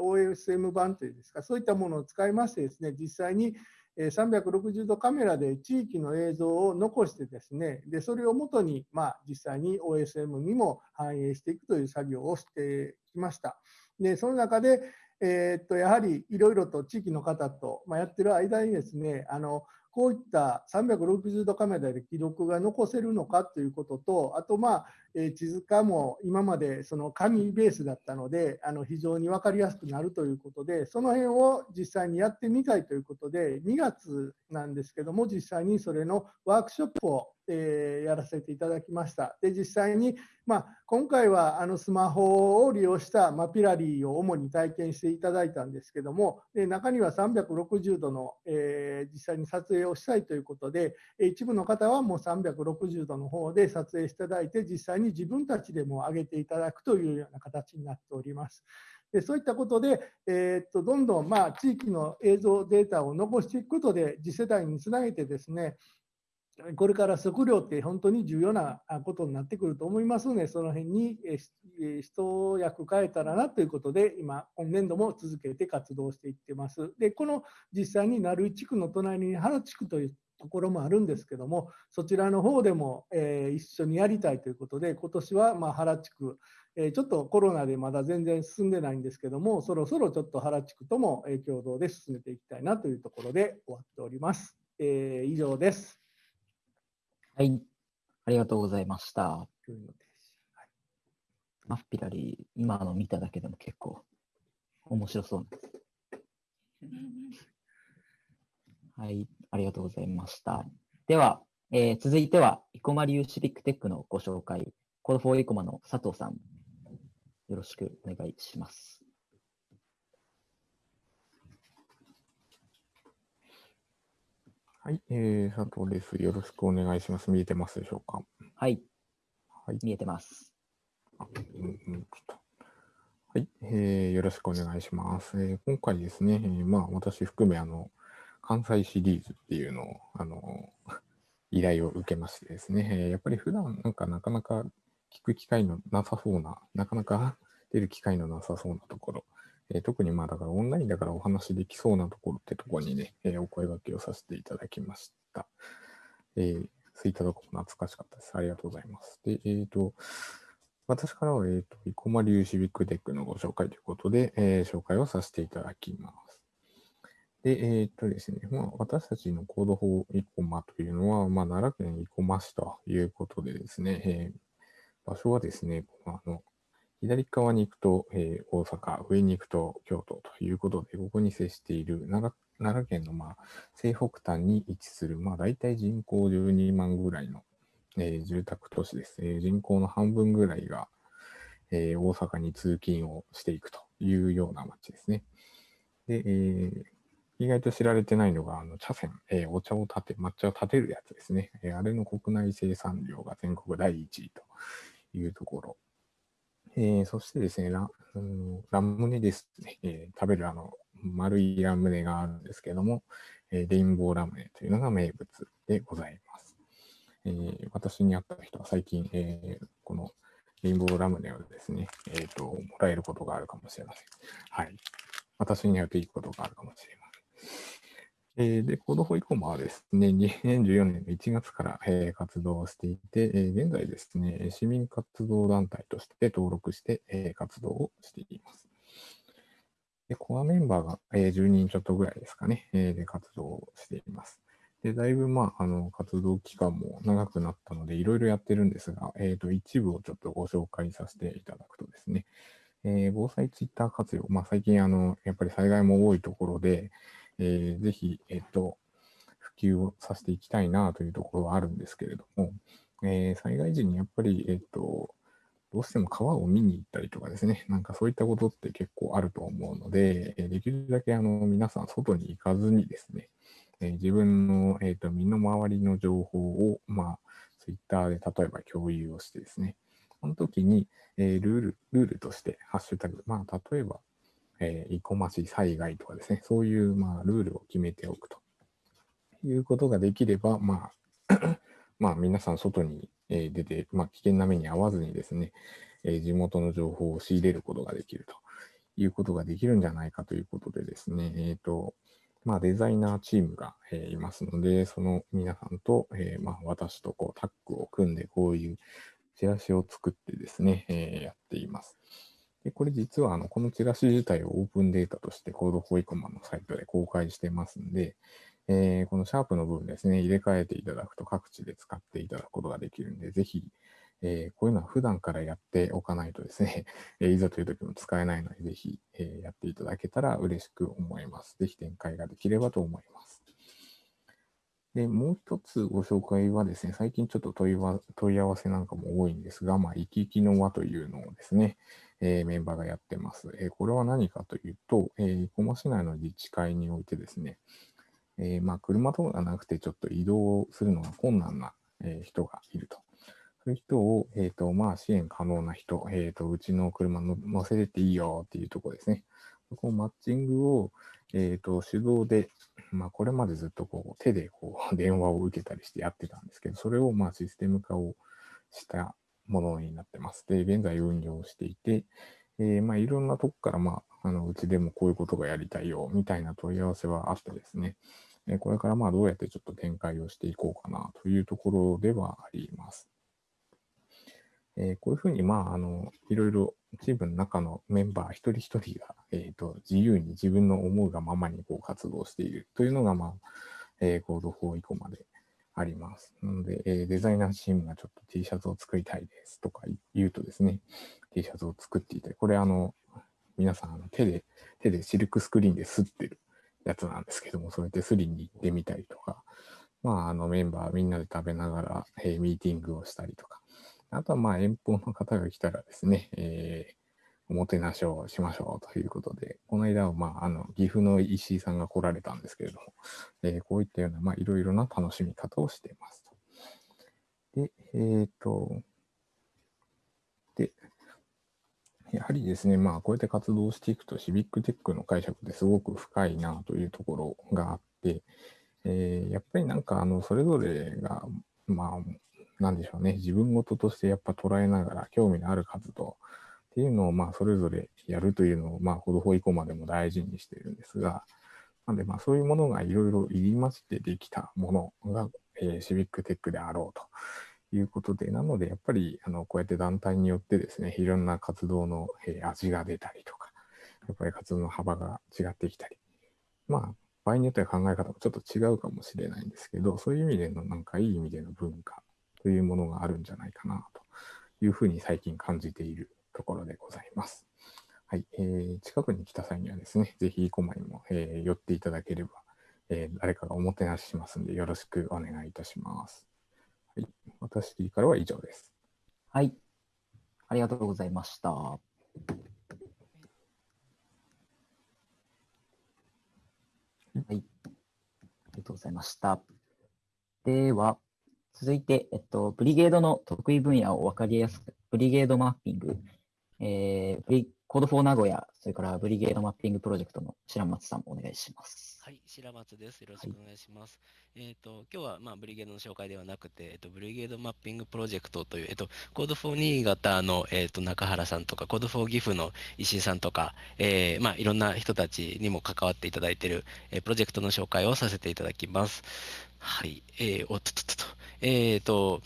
OSM 版というんですか、そういったものを使いましてですね、実際に360度カメラで地域の映像を残してですね、でそれをもとに、まあ、実際に OSM にも反映していくという作業をしてきました。でその中で、えー、っとやはりいろいろと地域の方と、まあ、やってる間にですねあのこういった360度カメラで記録が残せるのかということと、あと、まあ、え地図化も今までその紙ベースだったので、あの非常に分かりやすくなるということで、その辺を実際にやってみたいということで、2月なんですけども、実際にそれのワークショップをえー、やらせていただきました。で実際に、まあ、今回はあのスマホを利用したマピラリーを主に体験していただいたんですけども、で中には360度の、えー、実際に撮影をしたいということで、一部の方はもう360度の方で撮影していただいて、実際に自分たちでも上げていただくというような形になっております。でそういったことで、えー、っとどんどんまあ地域の映像データを残していくことで、次世代につなげてですね、これから食料って本当に重要なことになってくると思いますので、その辺に一役変えたらなということで、今、今年度も続けて活動していってます。で、この実際に鳴井地区の隣に原地区というところもあるんですけども、そちらの方でも、えー、一緒にやりたいということで、今年はま原地区、えー、ちょっとコロナでまだ全然進んでないんですけども、そろそろちょっと原地区とも共同で進めていきたいなというところで終わっております。えー、以上です。はい。ありがとうございました。マッピラリー、今の見ただけでも結構面白そうです。はい。ありがとうございました。では、えー、続いては、生駒流シビックテックのご紹介、Code for Ikoma の佐藤さん、よろしくお願いします。はい、えー、佐藤です。よろしくお願いします。見えてますでしょうか？はい。はい、見えてます。あうんうん、はい、えー、よろしくお願いします。えー、今回ですね、えー、まあ私含めあの関西シリーズっていうのをあの 依頼を受けましてですね、やっぱり普段なんかなかなか聞く機会のなさそうな、なかなか 出る機会のなさそうなところ、えー特にまあだからオンラインだからお話できそうなところってとこにね、えーお声掛けをさせていただきました。えー、そういったところ懐かしかったです。ありがとうございます。で、えっ、と、私からは、えっ、と、生駒流シビックテックのご紹介ということで、えー紹介をさせていただきます。で、えっ、とですね、まあ、私たちのコード法生駒というのは、まあ、奈良県生駒市ということでですね、えー場所はですね、あの、左側に行くと、えー大阪、上に行くと京都ということで、ここに接している奈良県の、まあ、西北端に位置する、まあ、大体人口12万ぐらいの、えー住宅都市です。えー人口の半分ぐらいが、えー大阪に通勤をしていくというような街ですね。で、えー意外と知られてないのが、あの茶筅、えーお茶を立て、抹茶を立てるやつですね。えーあれの国内生産量が全国第1位というところ。えーそしてですね、ラうんラムネですね、え食べるあの丸いラムネがあるんですけども、えレインボーラムネというのが名物でございます。え私に会った人は最近、えこのレインボーラムネをですね、えーと、もらえることがあるかもしれません。はい。私に会うといいことがあるかもしれません。えーで、コードフォイコマはですね、2014年の1月から、えー活動していて、えー現在ですね、市民活動団体として登録して、えー活動をしています。で、コアメンバーが、えー10人ちょっとぐらいですかね、えーで活動しています。で、だいぶ、まあ、あの、活動期間も長くなったので、いろいろやってるんですが、えっ、と、一部をちょっとご紹介させていただくとですね、えー防災ツイッター活用、まあ、最近、あの、やっぱり災害も多いところで、えーぜひ、えっ、と、普及をさせていきたいなというところはあるんですけれども、えー災害時にやっぱり、えっ、と、どうしても川を見に行ったりとかですね、なんかそういったことって結構あると思うので、えできるだけあの皆さん外に行かずにですね、え自分の、えー、と身の回りの情報を、まあ、ツイッターで例えば共有をしてですね、その時に、えールール、ルールとして、ハッシュタグ、まあ、例えば、えー、生駒市災害とかですね、そういう、まあ、ルールを決めておくと。いうことができれば、まあ、まあ、皆さん外にえー出て、まあ、危険な目に遭わずにですね、えー地元の情報を仕入れることができると。いうことができるんじゃないかということでですね、えっ、と、まあ、デザイナーチームが、えーいますので、その皆さんと、えーまあ、私とこうタッグを組んで、こういうチラシを作ってですね、えーやっています。でこれ実はあのこのチラシ自体をオープンデータとしてコードフォイコマのサイトで公開してますんで、えーこのシャープの部分ですね、入れ替えていただくと各地で使っていただくことができるんで、ぜひ、えーこういうのは普段からやっておかないとですね、えいざという時も使えないので、ぜひ、えーやっていただけたら嬉しく思います。ぜひ展開ができればと思います。で、もう一つご紹介はですね、最近ちょっと問いわ問い合わせなんかも多いんですが、まあ、生き生きの輪というのをですね、えーメンバーがやってます。えーこれは何かというと、えー、生駒市内の自治会においてですね、えーまあ、車とかがなくてちょっと移動するのが困難な、えー人がいると。そういう人を、えーとまあ、支援可能な人、えーと、うちの車の乗せてっていいよっていうところですね。そこをマッチングを、えーと手動で、まあ、これまでずっとこう手でこう 電話を受けたりしてやってたんですけど、それをまあシステム化をしたものになってます。で、現在運用していて、えーまあ、いろんなとこから、まあ、あのうちでもこういうことがやりたいよみたいな問い合わせはあってですね、えこれからまあどうやってちょっと展開をしていこうかなというところではあります。えーこういうふうに、まあ、あの、いろいろチームの中のメンバー一人一人が、えーと、自由に自分の思うがままにこう活動しているというのが、まあ、えー、コード4以降まであります。なので、えーデザイナーチームがちょっと T シャツを作りたいですとか言うとですね、T シャツを作っていて、これあの、皆さんあの手で、手でシルクスクリーンで吸ってるやつなんですけども、そうやってスリに行ってみたりとか、まあ、あのメンバーみんなで食べながら、えーミーティングをしたりとか、あとはまあ遠方の方が来たらですね、えーおもてなしをしましょうということで、この間はまあ、あの、岐阜の石井さんが来られたんですけれども、えーこういったような、まあ、いろいろな楽しみ方をしていますと。で、えっ、と、で、やはりですね、まあ、こうやって活動していくと、シビックテックの解釈ってすごく深いなというところがあって、えーやっぱりなんか、あの、それぞれが、まあ、なんでしょうね、自分事としてやっぱ捉えながら、興味のある活動っていうのを、まあ、それぞれやるというのを、まあ、ほどほ以降までも大事にしてるんですが、なんで、まあ、そういうものがいろいろ入りましてできたものが、えー、シビックテックであろうということで、なので、やっぱり、あの、こうやって団体によってですね、いろんな活動の、えー、味が出たりとか、やっぱり活動の幅が違ってきたり、まあ、場合によっては考え方もちょっと違うかもしれないんですけど、そういう意味での、なんかいい意味での文化というものがあるんじゃないかなというふうに最近感じているところでございます。はい、えー、近くに来た際にはですね、ぜひ生駒にも、えー、寄っていただければ、えー、誰かがおもてなししますんで、よろしくお願いいたします。はい、私からは以上です。はい、ありがとうございました。はい、ありがとうございました。では、続いて、えっと、ブリゲードの得意分野を分かりやすく、ブリゲードマッピング、えー、ブリ Code for Nagoya、それからブリゲードマッピングプロジェクトの白松さんお願いします。はい、白松です。よろしくお願いします。はい、えっ、ー、と、今日は、まあ、ブリゲードの紹介ではなくて、えっ、ー、と、ブリゲードマッピングプロジェクトという、えっ、ー、と、 Code for Niigata の、えっ、と、中原さんとか、 Code for Gifu の石井さんとか、えー、まあ、いろんな人たちにも関わっていただいている、えプロジェクトの紹介をさせていただきます。はい、えー、おっとっとっと、えっ、と、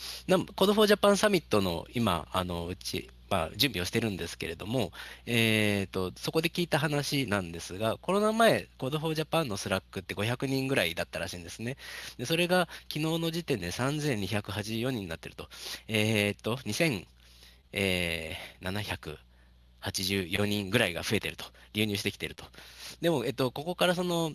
Code for Japan サミットの今、あの、うち、まあ、準備をしてるんですけれども、えーと、そこで聞いた話なんですが、コロナ前、Code for Japan のスラックって500人ぐらいだったらしいんですね。でそれが昨日の時点で3284人になってると。えっ、ー、と、2784人ぐらいが増えてると、流入してきてると。でも、えっと、ここからその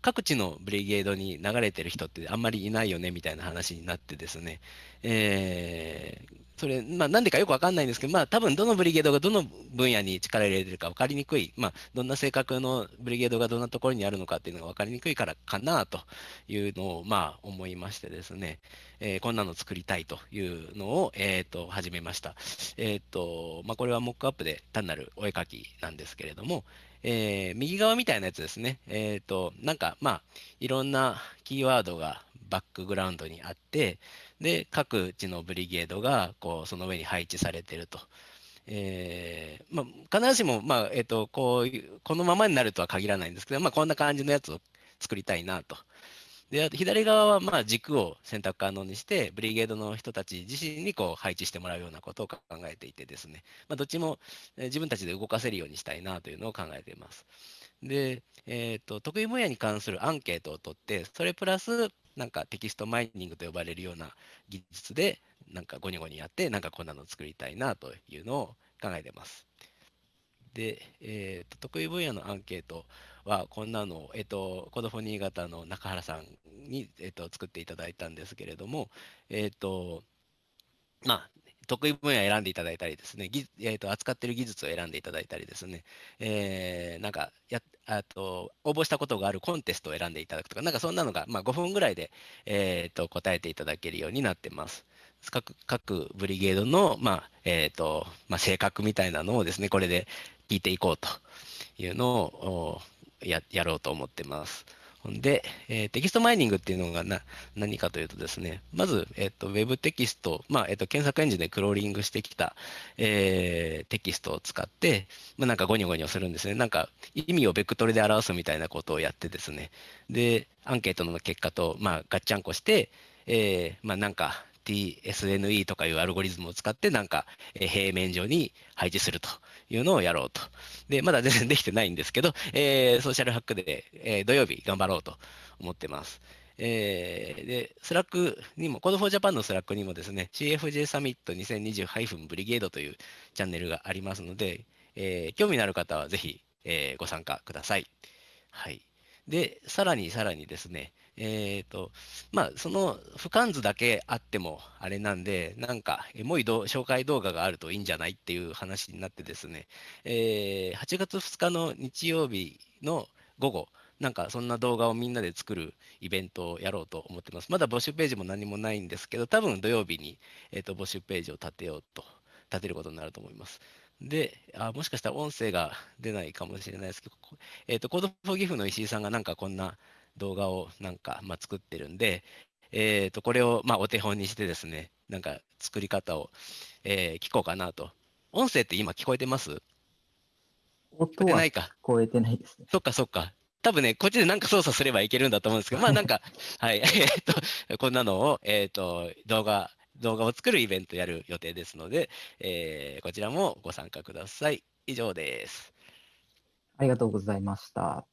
各地のブリゲードに流れてる人ってあんまりいないよねみたいな話になってですね、えー、それ、まあ、なんでかよくわかんないんですけど、まあ、多分どのブリゲードがどの分野に力を入れてるか分かりにくい、まあ、どんな性格のブリゲードがどんなところにあるのかっていうのが分かりにくいからかなというのを、まあ、思いましてですね、えー、こんなの作りたいというのを、えっ、ー、と、始めました。えっ、ー、と、まあ、これはモックアップで単なるお絵描きなんですけれども、えー、右側みたいなやつですね。えっ、と、なんか、まあ、いろんなキーワードがバックグラウンドにあって、で、各地のブリゲードがこうその上に配置されてると。えーまあ、必ずしも、まあえーと、こういうこのままになるとは限らないんですけど、まあ、こんな感じのやつを作りたいなと。であと左側はまあ軸を選択可能にして、ブリゲードの人たち自身にこう配置してもらうようなことを考えていてですね、まあ、どっちも自分たちで動かせるようにしたいなというのを考えています。で、えーと、得意分野に関するアンケートを取って、それプラスなんかテキストマイニングと呼ばれるような技術で、なんかゴニゴニやって、なんかこんなの作りたいなというのを考えてます。で、えーと、得意分野のアンケートは、こんなの、えっ、と、コードフォ新潟の中原さんに、えーと、作っていただいたんですけれども、えっ、と、まあ、得意分野を選んでいただいたりですね、えーと、扱っている技術を選んでいただいたりですね、えー、なんかやあと応募したことがあるコンテストを選んでいただくとか、なんかそんなのが、まあ、5分ぐらいで、えーと、答えていただけるようになってます。各各ブリゲードの、まあえーとまあ、性格みたいなのをですね、これで聞いていこうというのをややろうと思ってます。で、えー、テキストマイニングっていうのがな何かというとですね、まず、えーと、ウェブテキスト、まあえーと、検索エンジンでクローリングしてきた、えー、テキストを使って、まあ、なんかゴニョゴニョするんですね。なんか意味をベクトルで表すみたいなことをやってですね、で、アンケートの結果と、まあ、ガッチャンコして、えー、まあ、なんか t-SNE とかいうアルゴリズムを使って、なんか、え平面上に配置するというのをやろうと。で、まだ全然できてないんですけど、えー、ソーシャルハックで、えー、土曜日頑張ろうと思ってます。えー、で、スラックにも、Code for Japan のスラックにもですね、CFJ サミット 2020- ブリゲードというチャンネルがありますので、えー、興味のある方はぜひ、えー、ご参加ください。はい。で、さらにさらにですね、えっ、ー、と、まあ、その俯瞰図だけあってもあれなんで、なんか、エモい紹介動画があるといいんじゃないっていう話になってですね、えー、8月2日の日曜日の午後、なんかそんな動画をみんなで作るイベントをやろうと思ってます。まだ募集ページも何もないんですけど、多分土曜日に、えーと、募集ページを立てようと、立てることになると思います。で、あもしかしたら音声が出ないかもしれないですけど、えっ、ー、と、コードフォーギフの石井さんがなんかこんな動画をなんか、まあ、作ってるんで、えー、とこれをまあお手本にしてですね、なんか作り方を、えー、聞こうかなと音声って今聞こえてます？音は聞てないか。こえてないですね。そっかそっか。多分ね、こっちでなんか操作すればいけるんだと思うんですけど、まあなんか、はい、えっと、こんなのを、えっと、動画、動画を作るイベントやる予定ですので、えーこちらもご参加ください。以上です。ありがとうございました。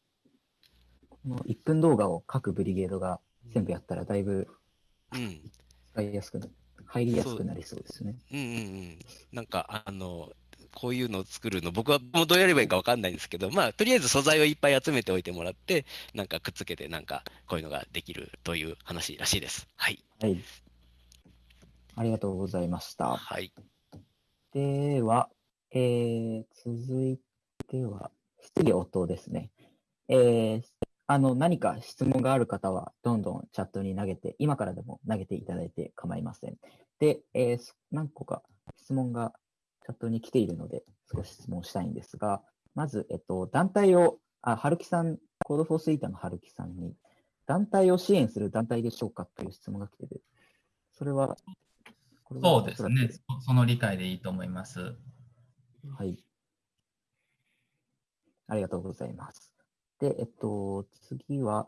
この1分動画を各ブリゲードが全部やったらだいぶうん。使いやすくな、入りやすくなりそうですね。うんうんうん。なんか、あの、こういうのを作るの、僕はもうどうやればいいかわかんないんですけど、まあ、とりあえず素材をいっぱい集めておいてもらって、なんかくっつけて、なんかこういうのができるという話らしいです。はい。はい。ありがとうございました。はい。では、えー、続いては、質疑応答ですね。えー、あの、何か質問がある方は、どんどんチャットに投げて、今からでも投げていただいて構いません。で、えーす何個か質問がチャットに来ているので、少し質問したいんですが、まず、えっと、団体を、あ、春木さん、コードフォースイーターの春木さんに、団体を支援する団体でしょうかという質問が来てて、それは、これはそうですね。そその理解でいいと思います。はい。ありがとうございます。で、えっと、次は、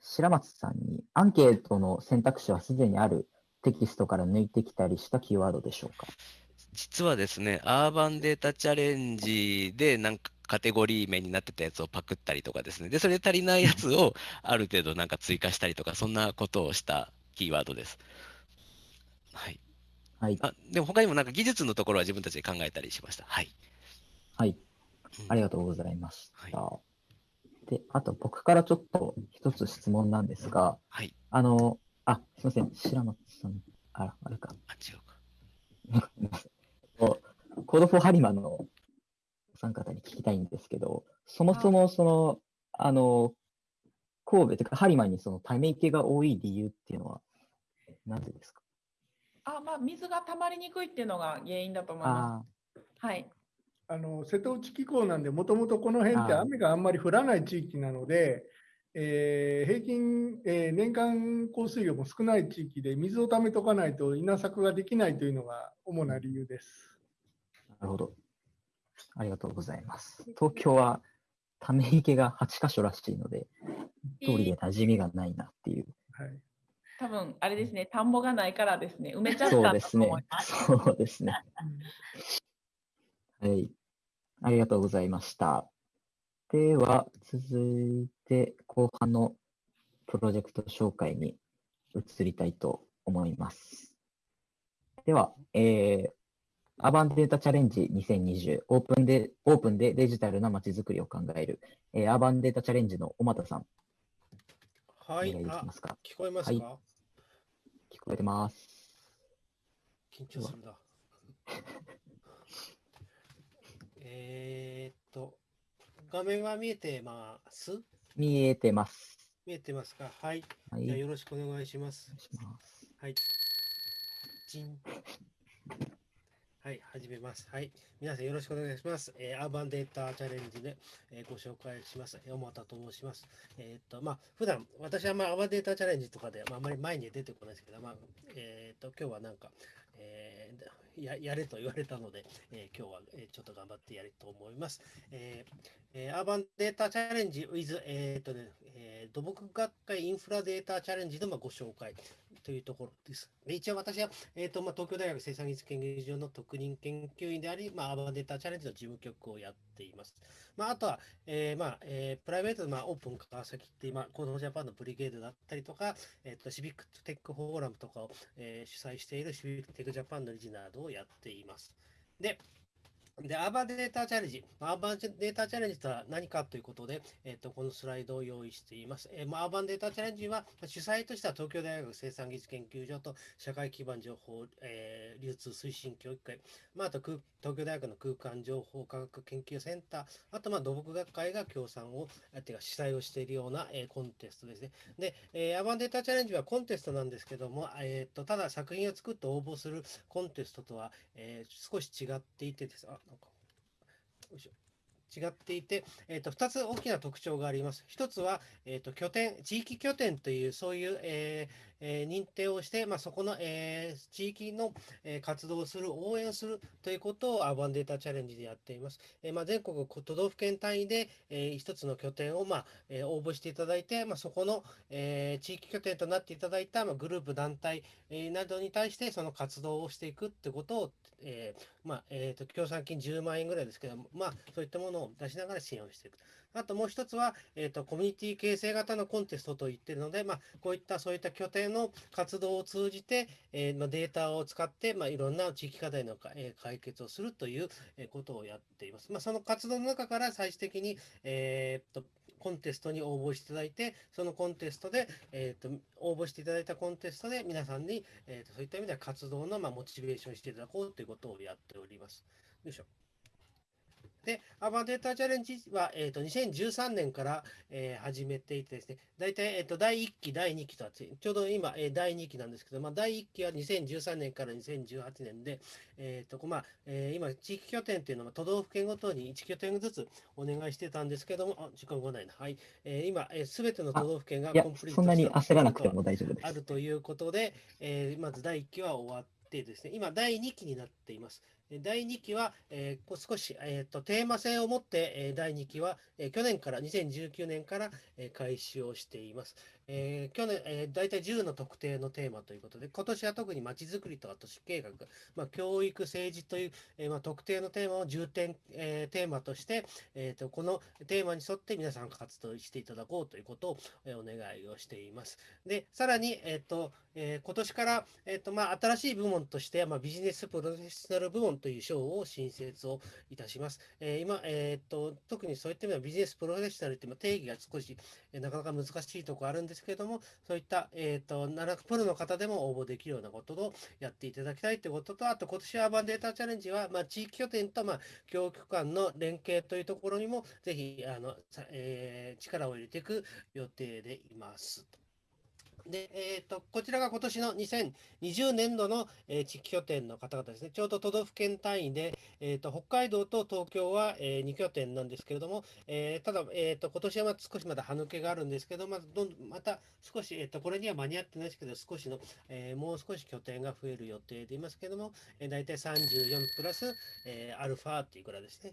白松さんに、アンケートの選択肢はすでにあるテキストから抜いてきたりしたキーワードでしょうか？実はですね、アーバンデータチャレンジでなんかカテゴリー名になってたやつをパクったりとかですね、で、それで足りないやつをある程度なんか追加したりとか、そんなことをしたキーワードです。はい。はい。あ、でも他にもなんか技術のところは自分たちで考えたりしました。はい。はい。ありがとうございました。で、あと僕からちょっと一つ質問なんですが、はい。あの、あ、すみません、白松さん、あら、あれか。あ、違うか。コードフォーハリマのお三方に聞きたいんですけど、そもそもその、あの、神戸というか、ハリマにそのため池が多い理由っていうのは、なぜですか？あ、まあ、水が溜まりにくいっていうのが原因だと思いまあす。はい。あの瀬戸内気候なんで、もともとこの辺って雨があんまり降らない地域なので、えー平均、えー年間降水量も少ない地域で水を溜めとかないと稲作ができないというのが主な理由です。あ、なるほど。ありがとうございます。東京はため池が8箇所らしいので、通りで馴染みがないなっていう。はい、多分あれですね、田んぼがないからですね、埋めちゃったそうとですね思います。。そうですね。はい。ありがとうございました。では、続いて後半のプロジェクト紹介に移りたいと思います。では、えー、アーバンデータチャレンジ2020オープンで、オープンでデジタルな街づくりを考える、えーアーバンデータチャレンジの小俣さん、はい、お願いであきますか？聞こえますか、はい聞こえてます。緊張するな。えーっと、画面は見えてます？見えてます。見えてますか？はい。はいじゃあよろしくお願いします。しますはい。チン。はい、始めます。はい。皆さんよろしくお願いします。えーアーバンデータチャレンジで、えーご紹介します。小俣と申します。えーっと、まあ、普段私はまあアーバンデータチャレンジとかで、まあ、あまり前には出てこないですけど、まあ、えーっと、今日はなんか、えーや やれと言われたので、えー今日は、えーちょっと頑張ってやりと思います。えーえーアーバンデータチャレンジ with、えーっとねえー土木学会インフラデータチャレンジのまあご紹介というところです。で一応私は、えーとまあ、東京大学生産技術研究所の特任研究員であり、まあ、アバデータチャレンジの事務局をやっています。まあ、あとは、えーまあえープライベートで、まあ、オープン川崎って、まあ、コードジャパンのブリゲードだったりとか、えーとシビックテックフォーラムとかを、えー主催しているシビックテックジャパンの理事などをやっています。で、で、アーバンデータチャレンジ。アーバンデータチャレンジとは何かということで、えっ、と、このスライドを用意しています。えーまあ、アーバンデータチャレンジは、主催としては東京大学生産技術研究所と社会基盤情報、えー流通推進協議会、まあ、あと東京大学の空間情報科学研究センター、あと、まあ、土木学会が協賛を、あてか主催をしているような、えーコンテストですね。で、えーアーバンデータチャレンジはコンテストなんですけども、えー、とただ作品を作って応募するコンテストとは、えー少し違っていてです。あ、なんかよいしょ違っていて、えー、と2つ大きな特徴があります。1つは、えー、と拠点、地域拠点という、そういう、えーえー認定をして、まあ、そこの、えー地域の、えー活動をする、応援するということをアーバンデータチャレンジでやっています。えーまあ、全国都道府県単位で、えー一つの拠点を、まあえー応募していただいて、まあ、そこの、えー地域拠点となっていただいた、まあ、グループ、団体、えーなどに対してその活動をしていくってことを、えーまあえーと協賛金10万円ぐらいですけど、まあ、そういったものを出しながら支援をしていく。あともう一つは、えーと、コミュニティ形成型のコンテストと言ってるので、まあ、こういったそういった拠点の活動を通じて、えーまあ、データを使って、まあ、いろんな地域課題の、えー解決をするということをやっています。まあ、その活動の中から最終的に、えーっとコンテストに応募していただいて、そのコンテストで、えーっと応募していただいたコンテストで皆さんに、えーっとそういった意味では活動の、まあ、モチベーションしていただこうということをやっております。よいしょ。で、アーバンデータチャレンジは、えー、と2013年から、えー始めていてですね、大体、えー、と第1期、第2期とあって、ちょうど今、えー第2期なんですけど、まあ、第1期は2013年から2018年で、えーとまあえー今、地域拠点っていうのは都道府県ごとに1拠点ずつお願いしてたんですけども、あ時間がないな。はい。えー今、す、べ、ての都道府県がコンプリートそんなに焦らなくても大丈夫ですあるということで、えーまず第1期は終わってですね、今、第2期になっています。第2期は、えー少し、えーとテーマ性を持って、第2期は、え去年から、2019年から、え開始をしています。えー去年、えー、大体10の特定のテーマということで、今年は特にまちづくりとか都市計画、まあ、教育、政治という、えーまあ、特定のテーマを重点、えーテーマとして、えーと、このテーマに沿って皆さん活動していただこうということを、えーお願いをしています。で、さらに、えっ、と、えー今年から、えっ、と、まあ、新しい部門として、まあ、ビジネスプロフェッショナル部門という賞を新設をいたします。えー今、えっ、と、特にそういった意味ではビジネスプロフェッショナルってまあ定義が少し、えーなかなか難しいところあるんですけれども、そういった、えっ、と、7プロの方でも応募できるようなことをやっていただきたいということと、あと今年はアーバンデータチャレンジは、まあ、地域拠点と、まあ、教育間の連携というところにも、ぜひ、あの、えー力を入れていく予定でいます。で、えー、とこちらが今年の2020年度の、えー地域拠点の方々ですね、ちょうど都道府県単位で、えー、と北海道と東京は、え2拠点なんですけれども、えーただ、えー、と今年はま少しまだ歯抜けがあるんですけど、まずどんまた少し、えー、とこれには間に合ってないですけど、少しの、えもう少し拠点が増える予定でいますけれども、えー、大体34プラス、えアルファっていうくらいですね。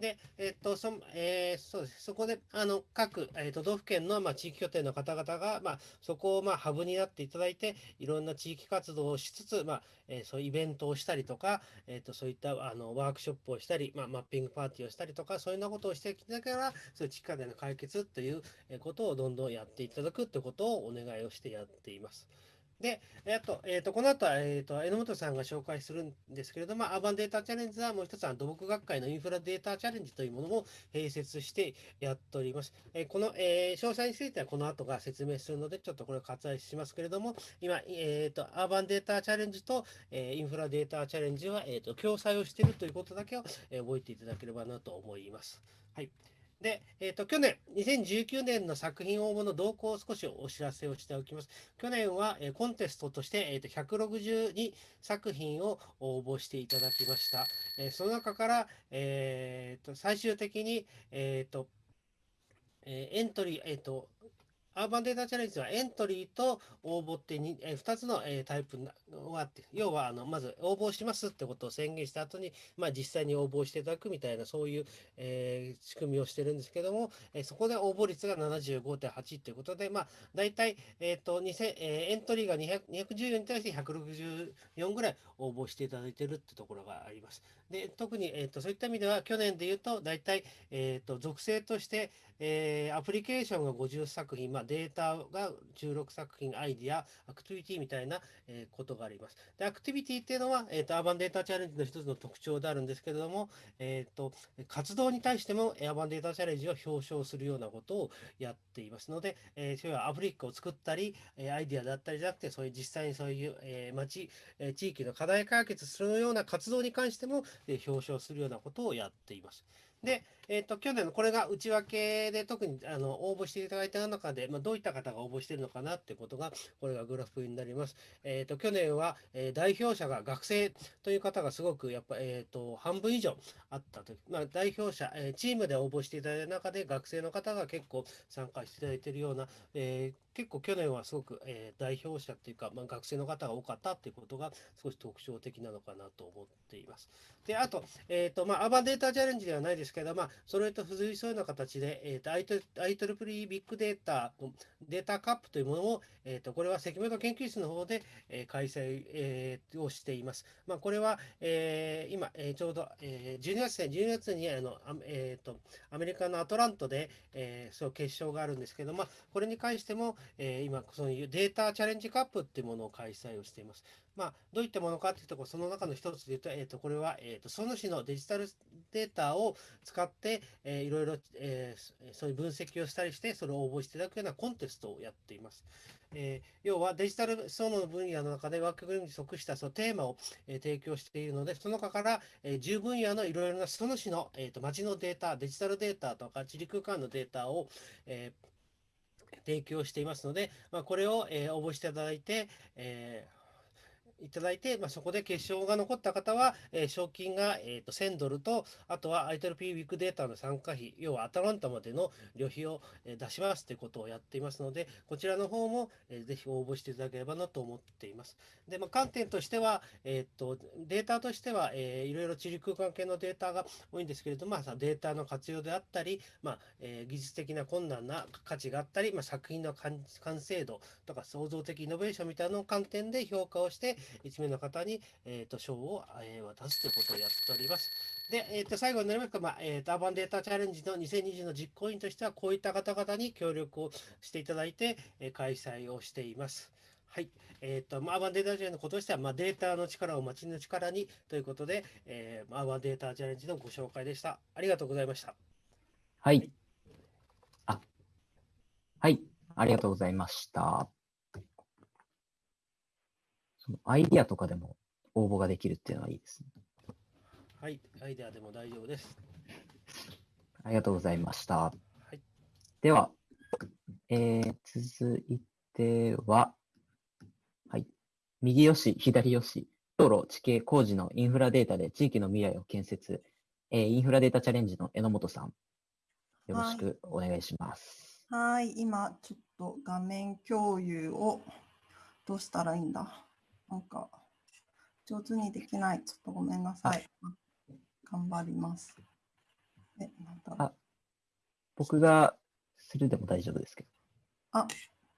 で、えっと、そえーそうです。そこで、あの、各、えー都道府県の、まあ、地域拠点の方々が、まあ、そこを、まあ、ハブになっていただいて、いろんな地域活動をしつつ、まあ、えーそういうイベントをしたりとか、えっと、そういった、あの、ワークショップをしたり、まあ、マッピングパーティーをしたりとか、そういうようなことをしてきながら、そういう地域課題の解決ということをどんどんやっていただくということをお願いをしてやっています。で、えっと、えっと、この後は、えっと、榎本さんが紹介するんですけれども、アーバンデータチャレンジはもう一つは土木学会のインフラデータチャレンジというものも併設してやっております。えこの、えー詳細についてはこの後が説明するので、ちょっとこれを割愛しますけれども、今、えっと、アーバンデータチャレンジと、えーインフラデータチャレンジは、えっと、共催をしているということだけを、えー覚えていただければなと思います。はい。で、えっと去年、2019年の作品応募の動向を少しお知らせをしておきます。去年は、えーコンテストとして、えーと162作品を応募していただきました。えーその中から、えーと最終的に、えーとえーエントリー、えーとアーバンデータチャレンジはエントリーと応募ってに、え2つの、タイプがあって、要はあのまず応募しますってことを宣言した後に、まあ、実際に応募していただくみたいな、そういう、え仕組みをしてるんですけども、えそこで応募率が75.8ということで、まあ、大体、えーと2000えエントリーが200 214に対して164ぐらい応募していただいてるってところがあります。で特に、えー、とそういった意味では、去年で言うと、大体、えー、と属性として、えーアプリケーションが50作品、まあ、データが16作品、アイディア、アクティビティみたいな、えーことがあります。で、アクティビティっていうのは、えー、とアーバンデータチャレンジの一つの特徴であるんですけれども、えー、と活動に対してもアーバンデータチャレンジを表彰するようなことをやっていますので、えー、それはアプリックを作ったり、アイディアだったりじゃなくて、そういう実際にそういう、えー町、えー地域の課題解決するような活動に関しても、えー表彰するようなことをやっています。で、えっ、と、去年のこれが内訳で特にあの応募していただいた中で、まあ、どういった方が応募しているのかなってことが、これがグラフになります。えっ、と、去年は、えー代表者が学生という方がすごくやっぱ、えっ、と、半分以上あったと。まあ、代表者、えチームで応募していただいた中で学生の方が結構参加していただいているような、え結構去年はすごく、えー代表者っていうか、まあ、学生の方が多かったっていうことが少し特徴的なのかなと思っています。で、あと、えっ、と、まあ、アーバンデータチャレンジではないですけど、まあ、それと付随するような形で、えっ、と、IEEE ビッグデータデータカップというものを、えっ、と、これは関本研究室の方で、えー開催、えーをしています。まあ、これは、えー今、えーちょうど、えー12月ね、12月に、あの、あえっ、と、アメリカのアトラントで、えーそう、決勝があるんですけど、まあ、これに関しても、えー今、そういうデータチャレンジカップっていうものを開催をしています。まあ、どういったものかっていうと、その中の一つで言うと、えっ、と、これは、えっ、と、その種のデジタルデータを使って、えーいろいろ、えーそういう分析をしたりして、それを応募していただくようなコンテストをやっています。えー要はデジタルその分野の中で枠組みに即したそのテーマを、えー提供しているので、その中から、えー10分野のいろいろなその種の、えーと街のデータ、デジタルデータとか地理空間のデータを、えー提供していますので、まあ、これを、えー応募していただいて、えーいただいて、まあ、そこで決勝が残った方は、えー賞金が、えー、と1000ドルと、あとは ITLP ウィークデータの参加費、要はアタランタまでの旅費を、えー出しますということをやっていますので、こちらの方も、えーぜひ応募していただければなと思っています。で、まあ、観点としては、えーと、データとしては、えーいろいろ地理空間系のデータが多いんですけれども、まあ、データの活用であったり、まあえー技術的な困難な価値があったり、まあ、作品の完完成度とか創造的イノベーションみたいなのを観点で評価をして、1名の方に、えー、と賞を、えー渡すということをやっております。で、えー、と最後になりますか、まあえー、とアーバンデータチャレンジの2020の実行委員としては、こういった方々に協力をしていただいて、えー開催をしています。はい。えっ、と、まあアーバンデータチャレンジのこととしては、まあ、データの力を街の力にということで、えー、アーバンデータチャレンジのご紹介でした。ありがとうございました。はい。あ、はい。ありがとうございました。そのアイディアとかでも応募ができるっていうのはいいですね。はい。アイデアでも大丈夫です。ありがとうございました。はい。では、えー続いては、はい。右よし、左よし、道路、地形、工事のインフラデータで地域の未来を建設、えーインフラデータチャレンジの榎本さん、よろしくお願いします。はい、今ちょっと画面共有をどうしたらいいんだ？なんか上手にできない。ちょっとごめんなさい。頑張ります。え、なんだろうあ僕がするでも大丈夫ですけど。あ、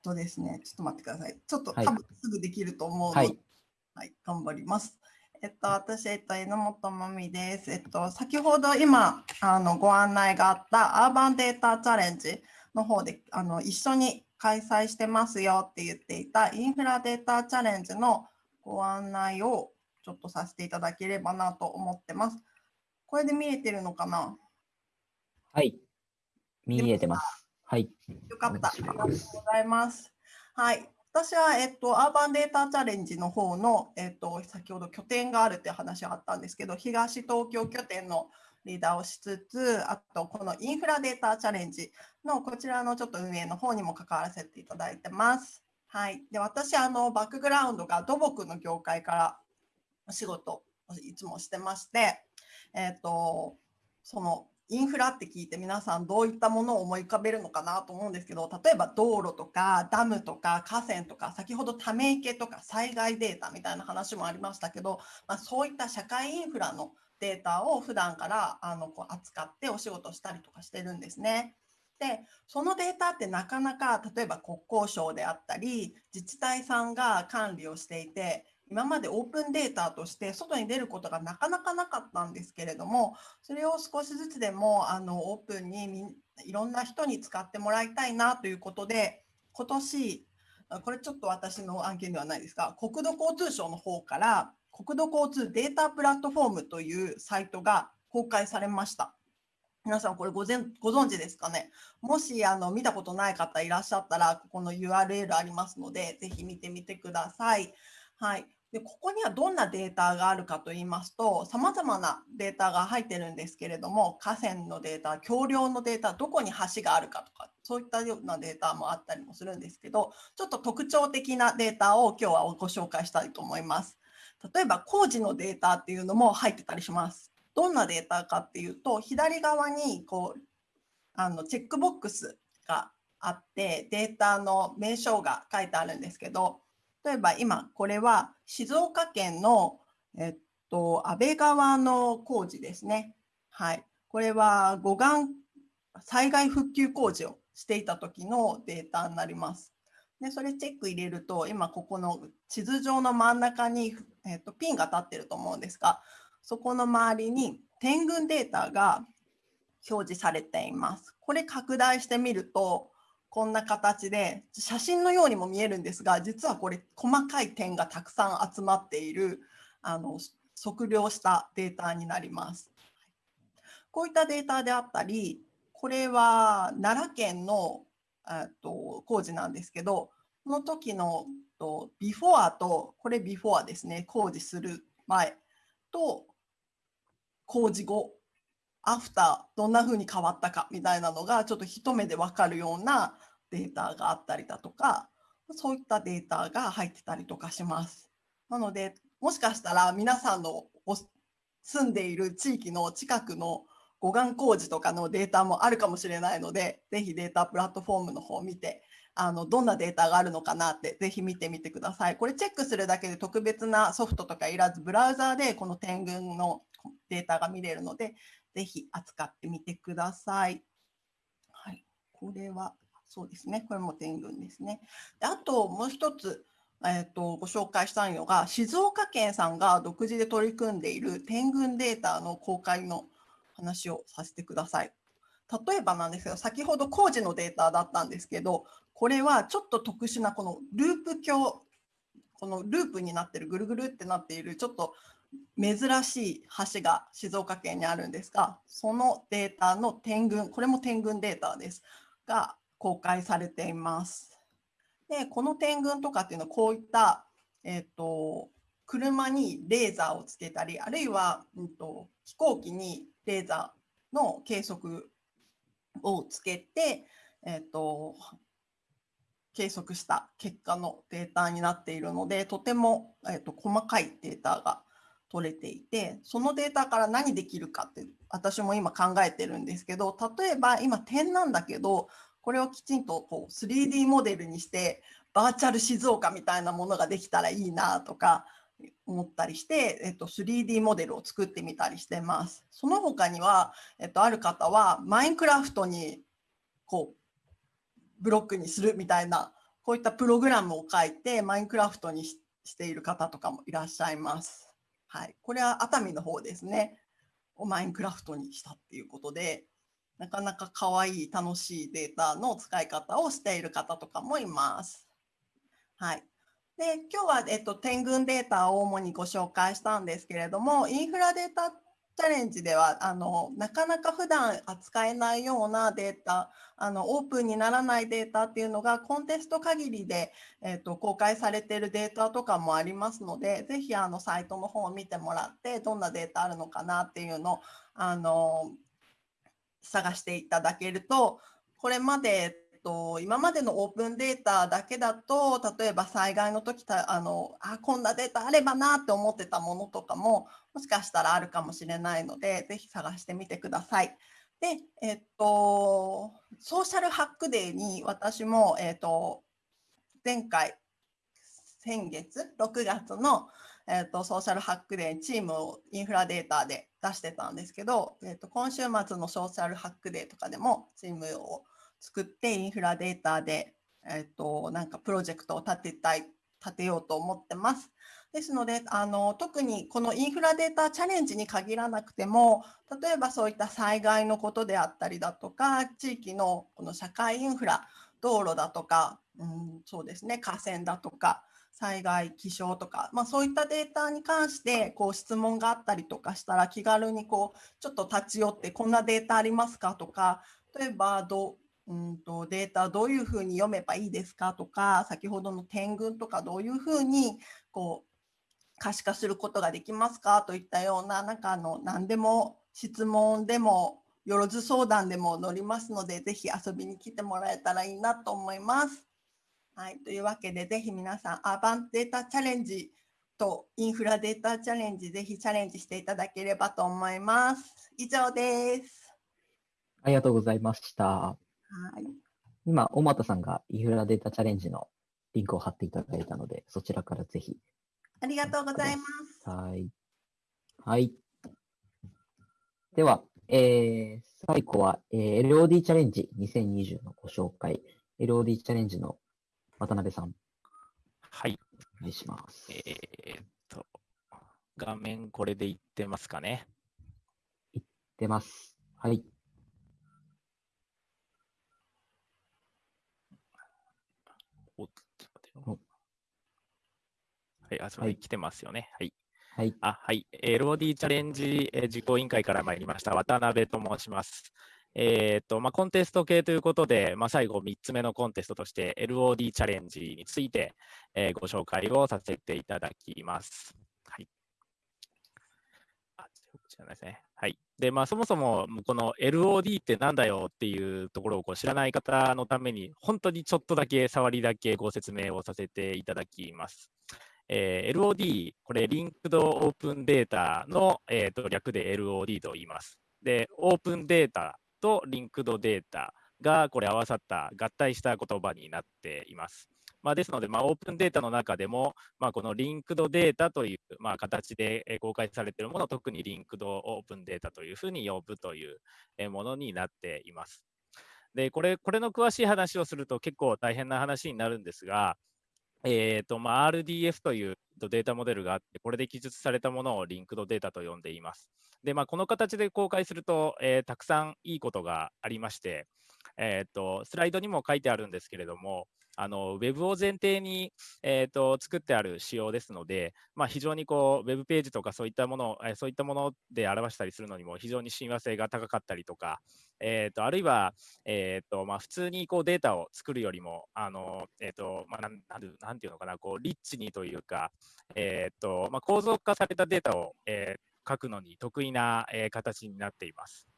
とですね、ちょっと待ってください。ちょっとはい多分すぐできると思うので、はいはい、頑張ります。えっと、私、えっと、榎本まみです。えっと、先ほど今、あの、ご案内があったアーバンデータチャレンジの方で、あの、一緒に開催してますよって言っていたインフラデータチャレンジのご案内をちょっとさせていただければなと思ってます。これで見えてるのかな？はい。見えてます。はい。よかった。あおりがとうございます。はい。私は、えっと、アーバンデータチャレンジの方の、えっと、先ほど拠点があるって話があったんですけど、東東京拠点のリーダーをしつつ、あと、このインフラデータチャレンジのこちらのちょっと運営の方にも関わらせていただいてます。はい。で、私、あの、バックグラウンドが土木の業界からお仕事をいつもしてまして、えっと、そのインフラって聞いて皆さんどういったものを思い浮かべるのかなと思うんですけど例えば道路とかダムとか河川とか先ほどため池とか災害データみたいな話もありましたけど、まあ、そういった社会インフラのデータを普段からあのこう扱ってお仕事したりとかしてるんですね。でそのデータってなかなか例えば国交省であったり自治体さんが管理をしていて今までオープンデータとして外に出ることがなかなかなかったんですけれどもそれを少しずつでもあのオープンにいろんな人に使ってもらいたいなということで今年これちょっと私の案件ではないですが国土交通省の方から国土交通データプラットフォームというサイトが公開されました。皆さんこれごぜんご存知ですかね？もしあの見たことない方いらっしゃったらここの URL ありますのでぜひ見てみてください。はい、でここにはどんなデータがあるかと言いますと、さまざまなデータが入ってるんですけれども、河川のデータ、橋梁のデータ、どこに橋があるかとか、そういったようなデータもあったりもするんですけど、ちょっと特徴的なデータを今日はご紹介したいと思います。例えば工事のデータっていうのも入ってたりします。どんなデータかっていうと、左側にこうあのチェックボックスがあって、データの名称が書いてあるんですけど、例えば今これは静岡県の、えっと、安倍川の工事ですね。はい。これは護岸災害復旧工事をしていた時のデータになります。で、それチェック入れると、今ここの地図上の真ん中に、えっと、ピンが立ってると思うんですが、そこの周りに点群データが表示されています。これ拡大してみると、こんな形で写真のようにも見えるんですが、実はこれ細かい点がたくさん集まっているあの測量したデータになります。こういったデータであったり、これは奈良県のえっと工事なんですけど、その時のとビフォアと、これビフォアですね、工事する前と工事後、アフター、どんな風に変わったかみたいなのがちょっと一目でわかるようなデータがあったりだとか、そういったデータが入ってたりとかします。なので、もしかしたら皆さんの住んでいる地域の近くの護岸工事とかのデータもあるかもしれないので、ぜひデータプラットフォームの方を見て、あのどんなデータがあるのかなってぜひ見てみてください。これチェックするだけで特別なソフトとかいらず、ブラウザーでこの点群のデータが見れるので、ぜひ扱ってみてください。はい、これはそうですね。これも点群ですね。であともう一つ、えー、とご紹介したいのが、静岡県さんが独自で取り組んでいる点群データの公開の話をさせてください。例えばなんですけど、先ほど工事のデータだったんですけど、これはちょっと特殊なこのループ鏡、このループになってる、ぐるぐるってなっている、ちょっと珍しい橋が静岡県にあるんですが、そのデータの点群、これも点群データです、が公開されています。で、この点群とかっていうのはこういった、えっ、と、車にレーザーをつけたり、あるいは、うん、と飛行機にレーザーの計測をつけて、えっ、と、計測した結果のデータになっているので、とても、えっと細かいデータが取れていて、そのデータから何できるかって私も今考えてるんですけど、例えば今点なんだけど、これをきちんとこう 3D モデルにして、バーチャル静岡みたいなものができたらいいなとか思ったりして、えっと、3D モデルを作ってみたりしてます。その他には、えっと、ある方はマインクラフトにこうブロックにするみたいなこういったプログラムを書いてマインクラフトにししている方とかもいらっしゃいます。はい、これは熱海の方ですね。をマインクラフトにしたっていうことで、なかなか可愛い楽しいデータの使い方をしている方とかもいます。はい。で、今日は、えっと、点群データを主にご紹介したんですけれども、インフラデータチャレンジでは、あの、なかなか普段扱えないようなデータ、あの、オープンにならないデータっていうのが、コンテスト限りで、えっと、公開されているデータとかもありますので、ぜひ、あの、サイトの方を見てもらって、どんなデータあるのかなっていうのを、あの、探していただけると、これまで、と、今までのオープンデータだけだと、例えば災害の時たあのあ、こんなデータあればなって思ってたものとかも、もしかしたらあるかもしれないので、ぜひ探してみてください。で、えっと、ソーシャルハックデーに私も、えっと、前回、先月、6月の、えっと、ソーシャルハックデーチームをインフラデータで出してたんですけど、えっと、今週末のソーシャルハックデーとかでもチームを作ってインフラデータで、えっと、なんかプロジェクトを立てたい、立てようと思ってます。ですのであの特にこのインフラデータチャレンジに限らなくても例えばそういった災害のことであったりだとか地域のこの社会インフラ道路だとか、うん、そうですね河川だとか災害気象とか、まあ、そういったデータに関してこう質問があったりとかしたら気軽にこうちょっと立ち寄ってこんなデータありますかとか例えばどうんとデータどういうふうに読めばいいですか？とか先ほどの点群とかどういうふうにこう可視化することができますか？といったような、なんかあの何でも質問でも、よろず相談でも乗りますので、ぜひ遊びに来てもらえたらいいなと思います。はい、というわけで、ぜひ皆さん、アーバンデータチャレンジとインフラデータチャレンジ、ぜひチャレンジしていただければと思います。以上です。ありがとうございました。はい。今、小俣さんがインフラデータチャレンジのリンクを貼っていただいたので、そちらからぜひ。ありがとうございます。はい。はい。では、えー、最後は、えー LOD チャレンジ2020のご紹介。LOD チャレンジの渡辺さん。はい。お願いします。えーっと、画面これでいってますかね。出ます。はい。おちょっはい、あ、すみません、来てますよね。はい。はい。あ、はい。LOD チャレンジえー実行委員会から参りました、渡辺と申します。えーっと、まあ、コンテスト系ということで、まあ、最後3つ目のコンテストとして LOD チャレンジについて、えーご紹介をさせていただきます。はい。あ、こちらですね。で、まあ、そもそも、この LOD ってなんだよっていうところをこう知らない方のために、本当にちょっとだけ、触りだけご説明をさせていただきます。えー LOD、これ、リンクドオープンデータの、えーと略で LOD と言います。で、オープンデータとリンクドデータがこれ合わさった合体した言葉になっています。まあ、ですので、まあ、オープンデータの中でも、まあ、このリンクドデータという、まあ、形で公開されているものを特にリンクドオープンデータというふうに呼ぶというものになっています。で、これ、これの詳しい話をすると結構大変な話になるんですが、えーとまあ、RDF というデータモデルがあって、これで記述されたものをリンクドデータと呼んでいます。で、まあ、この形で公開すると、えーたくさんいいことがありまして、えーと、スライドにも書いてあるんですけれども、あのウェブを前提に、えーと作ってある仕様ですので、まあ、非常にこうウェブページとかそういったもの、えそういったもので表したりするのにも非常に親和性が高かったりとか、えーとあるいは、えーとまあ、普通にこうデータを作るよりも、あのえーとまあ、なんなんてなんていうのかな、こうリッチにというか、えーとまあ、構造化されたデータを、えー書くのに得意な、えー形になっています。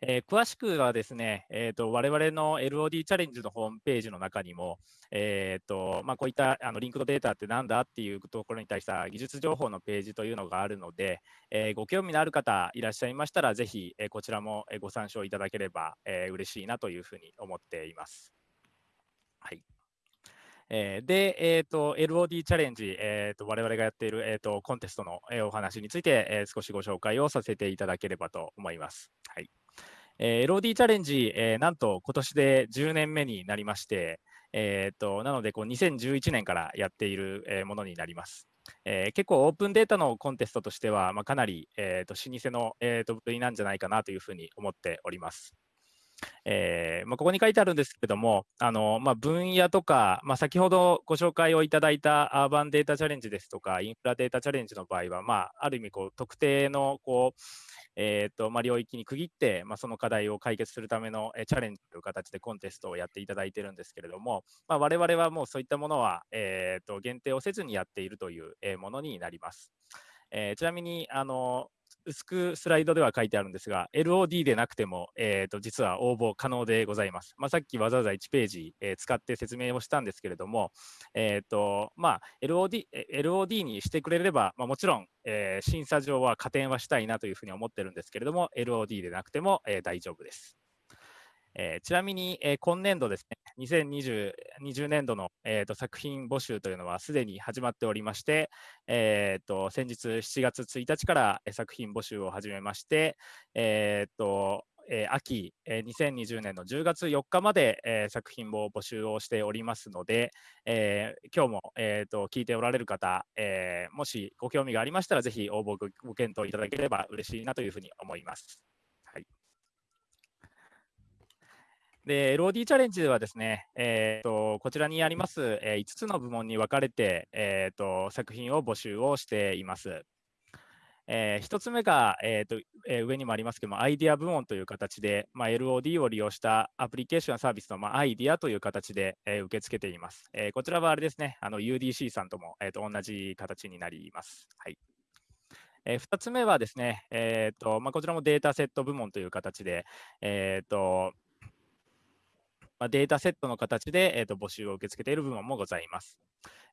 えー詳しくはですね、えー、と我々の LOD チャレンジのホームページの中にも、えーとまあ、こういったあのリンクドデータってなんだっていうところに対した技術情報のページというのがあるので、えーご興味のある方いらっしゃいましたら、ぜひ、えこちらもご参照いただければ、えー嬉しいなというふうに思っています。はい。えーで、えーと、LOD チャレンジ、えーと、我々がやっている、えーと、コンテストの、えお話について、えー少しご紹介をさせていただければと思います。はい。えー LOD チャレンジ、えーなんと今年で10年目になりまして、えーとなのでこう2011年からやっている、えものになります。えー結構オープンデータのコンテストとしては、まあ、かなり、えーと老舗の、えーとなんじゃないかなというふうに思っております。えーまあ、ここに書いてあるんですけども、あのまあ、分野とか、まあ、先ほどご紹介をいただいたアーバンデータチャレンジですとか、インフラデータチャレンジの場合は、まあ、ある意味こう、特定のこう、えーとまあ、領域に区切って、まあ、その課題を解決するための、えチャレンジという形でコンテストをやっていただいているんですけれども、まあ、我々はもうそういったものは、えーと限定をせずにやっているという、えものになります。えーちなみにあの薄くスライドでは書いてあるんですが、LOD でなくても、えーと実は応募可能でございます。まあ、さっきわざわざ1ページ、えー使って説明をしたんですけれども、えーとまあ、LOD, LOD にしてくれれば、まあ、もちろん、えー審査上は加点はしたいなというふうに思ってるんですけれども、LOD でなくても、えー大丈夫です。えーちなみに、えー今年度ですね、2020 20年度の、えーと作品募集というのはすでに始まっておりまして、えーと先日7月1日から作品募集を始めまして、えーとえー秋、えー2020年の10月4日まで、えー作品を募集をしておりますので、えー今日も、えーと聞いておられる方、えーもしご興味がありましたら、ぜひ応募ごご検討いただければ嬉しいなというふうに思います。はいで、LOD チャレンジではですね、えーとこちらにあります、え5つの部門に分かれて、えーと作品を募集をしています。えー、1つ目が、えーとえー、上にもありますけども、アイディア部門という形で、まあ、LOD を利用したアプリケーションサービスの、まあ、アイディアという形で、えー、受け付けています。え、こちらはあれですね、あの UDC さんとも、えー、と同じ形になります。はいえー、2つ目はですね、えーとまあ、こちらもデータセット部門という形で、えーとまあ、データセットの形で、えー、と募集を受け付けている部門もございます。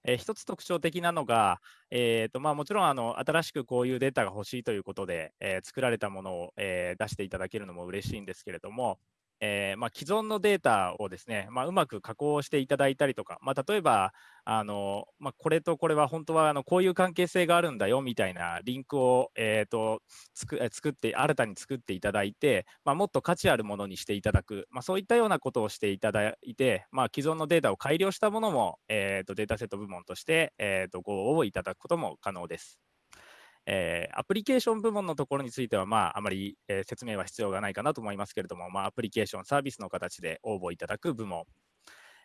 えー、一つ特徴的なのが、えーとまあ、もちろんあの新しくこういうデータが欲しいということで、えー、作られたものを、えー、出していただけるのも嬉しいんですけれども、えー、まあ、既存のデータをですね、まあ、うまく加工していただいたりとか、まあ、例えば、あのまこれとこれは本当はあのこういう関係性があるんだよみたいなリンクを、えーと、作作って新たに作っていただいて、まもっと価値あるものにしていただく、まそういったようなことをしていただいて、ま既存のデータを改良したものも、えーと、データセット部門として、えーとご応募いただくことも可能です。えー、アプリケーション部門のところについては、まあ、あまり、えー、説明は必要がないかなと思いますけれども、まあ、アプリケーションサービスの形で応募いただく部門、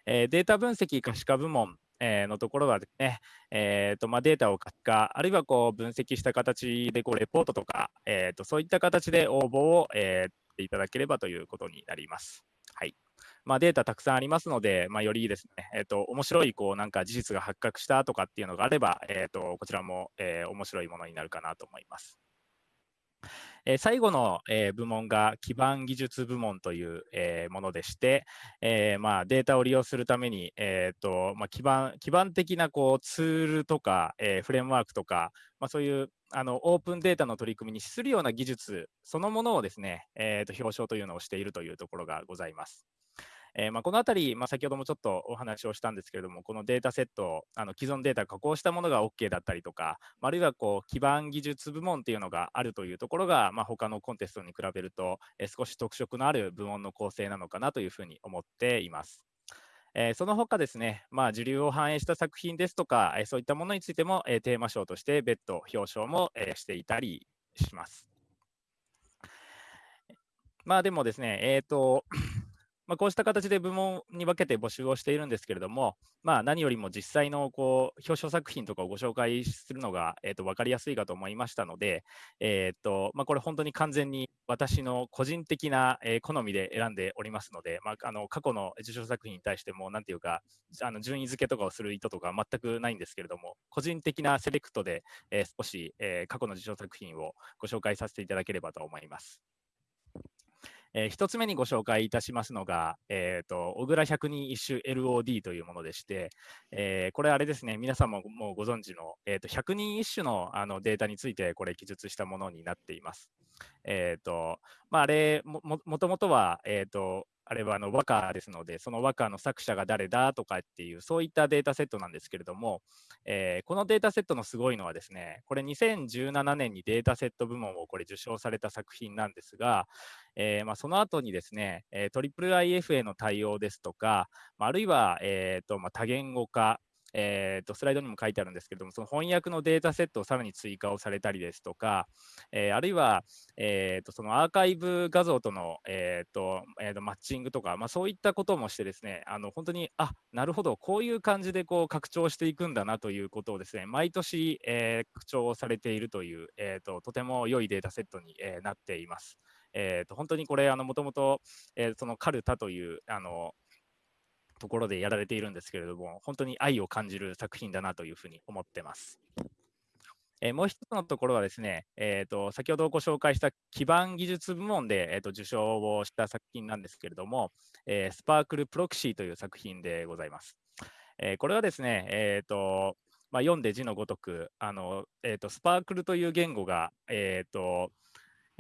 えー、データ分析可視化部門、えのところはですね、えーとまあ、データを可視化、あるいはこう分析した形でこうレポートとか、えーと、そういった形で応募を、えー、いただければということになります。まあ、データたくさんありますので、まあ、よりですね、えーと、面白いこうなんか事実が発覚したとかっていうのがあれば、えーと、こちらも、えー、面白いものになるかなと思います。えー、最後の、えー、部門が基盤技術部門という、えー、ものでして、えまあ、データを利用するために、えーとまあ、基盤基盤的なこうツールとか、えフレームワークとか、まあ、そういうあのオープンデータの取り組みに資するような技術そのものをですね、えーと表彰というのをしているというところがございます。えー、まあ、このあたり、まあ、先ほどもちょっとお話をしたんですけれども、このデータセット、あの既存データ加工したものが OK だったりとか、あるいはこう基盤技術部門っていうのがあるというところが、まあ、他のコンテストに比べると、えー、少し特色のある部門の構成なのかなというふうに思っています。えー、その他ですね、まあ、時流を反映した作品ですとか、えー、そういったものについても、えー、テーマ賞として別途表彰も、えしていたりします。まあでもですね、えっ、と、まあ、こうした形で部門に分けて募集をしているんですけれども、まあ、何よりも実際のこう表彰作品とかをご紹介するのが、えー、と分かりやすいかと思いましたので、えーとまあ、これ本当に完全に私の個人的な、え、好みで選んでおりますので、まあ、あの過去の受賞作品に対しても、なんていうか、あの順位付けとかをする意図とか全くないんですけれども、個人的なセレクトで、えー、少し、えー、過去の受賞作品をご紹介させていただければと思います。えー、1つ目にご紹介いたしますのが、えーと、小倉百人一首 LOD というものでして、えー、これあれですね、皆さんももうご存知の、えーと、百人一首のあのデータについてこれ記述したものになっています。えーとまあ、あれももともとは、えーとあれはあの和歌ですので、その和歌の作者が誰だとかっていう、そういったデータセットなんですけれども、えー、このデータセットのすごいのはですね、これ2017年にデータセット部門をこれ受賞された作品なんですが、えー、まあ、その後にですね、えー、IIIF への対応ですとか、あるいは、えーとまあ、多言語化、えーと、スライドにも書いてあるんですけども、その翻訳のデータセットをさらに追加をされたりですとか、えー、あるいは、えーと、そのアーカイブ画像との、えーとえー、とマッチングとか、まあ、そういったこともしてですね、あの本当に、あなるほど、こういう感じでこう拡張していくんだなということをですね、毎年、えー、拡張されているという、えーと、とても良いデータセットに、えー、なっています。えー、と本当にこれ、もともと、えー、そのカルタというあのところでやられているんですけれども、本当に愛を感じる作品だなというふうに思ってます。えー、もう一つのところはですね、えーと、先ほどご紹介した基盤技術部門で、えーと、受賞をした作品なんですけれども、えー、スパークルプロクシーという作品でございます。えー、これはですね、えーとまあ、読んで字のごとく、あのえーと、スパークルという言語が、えーと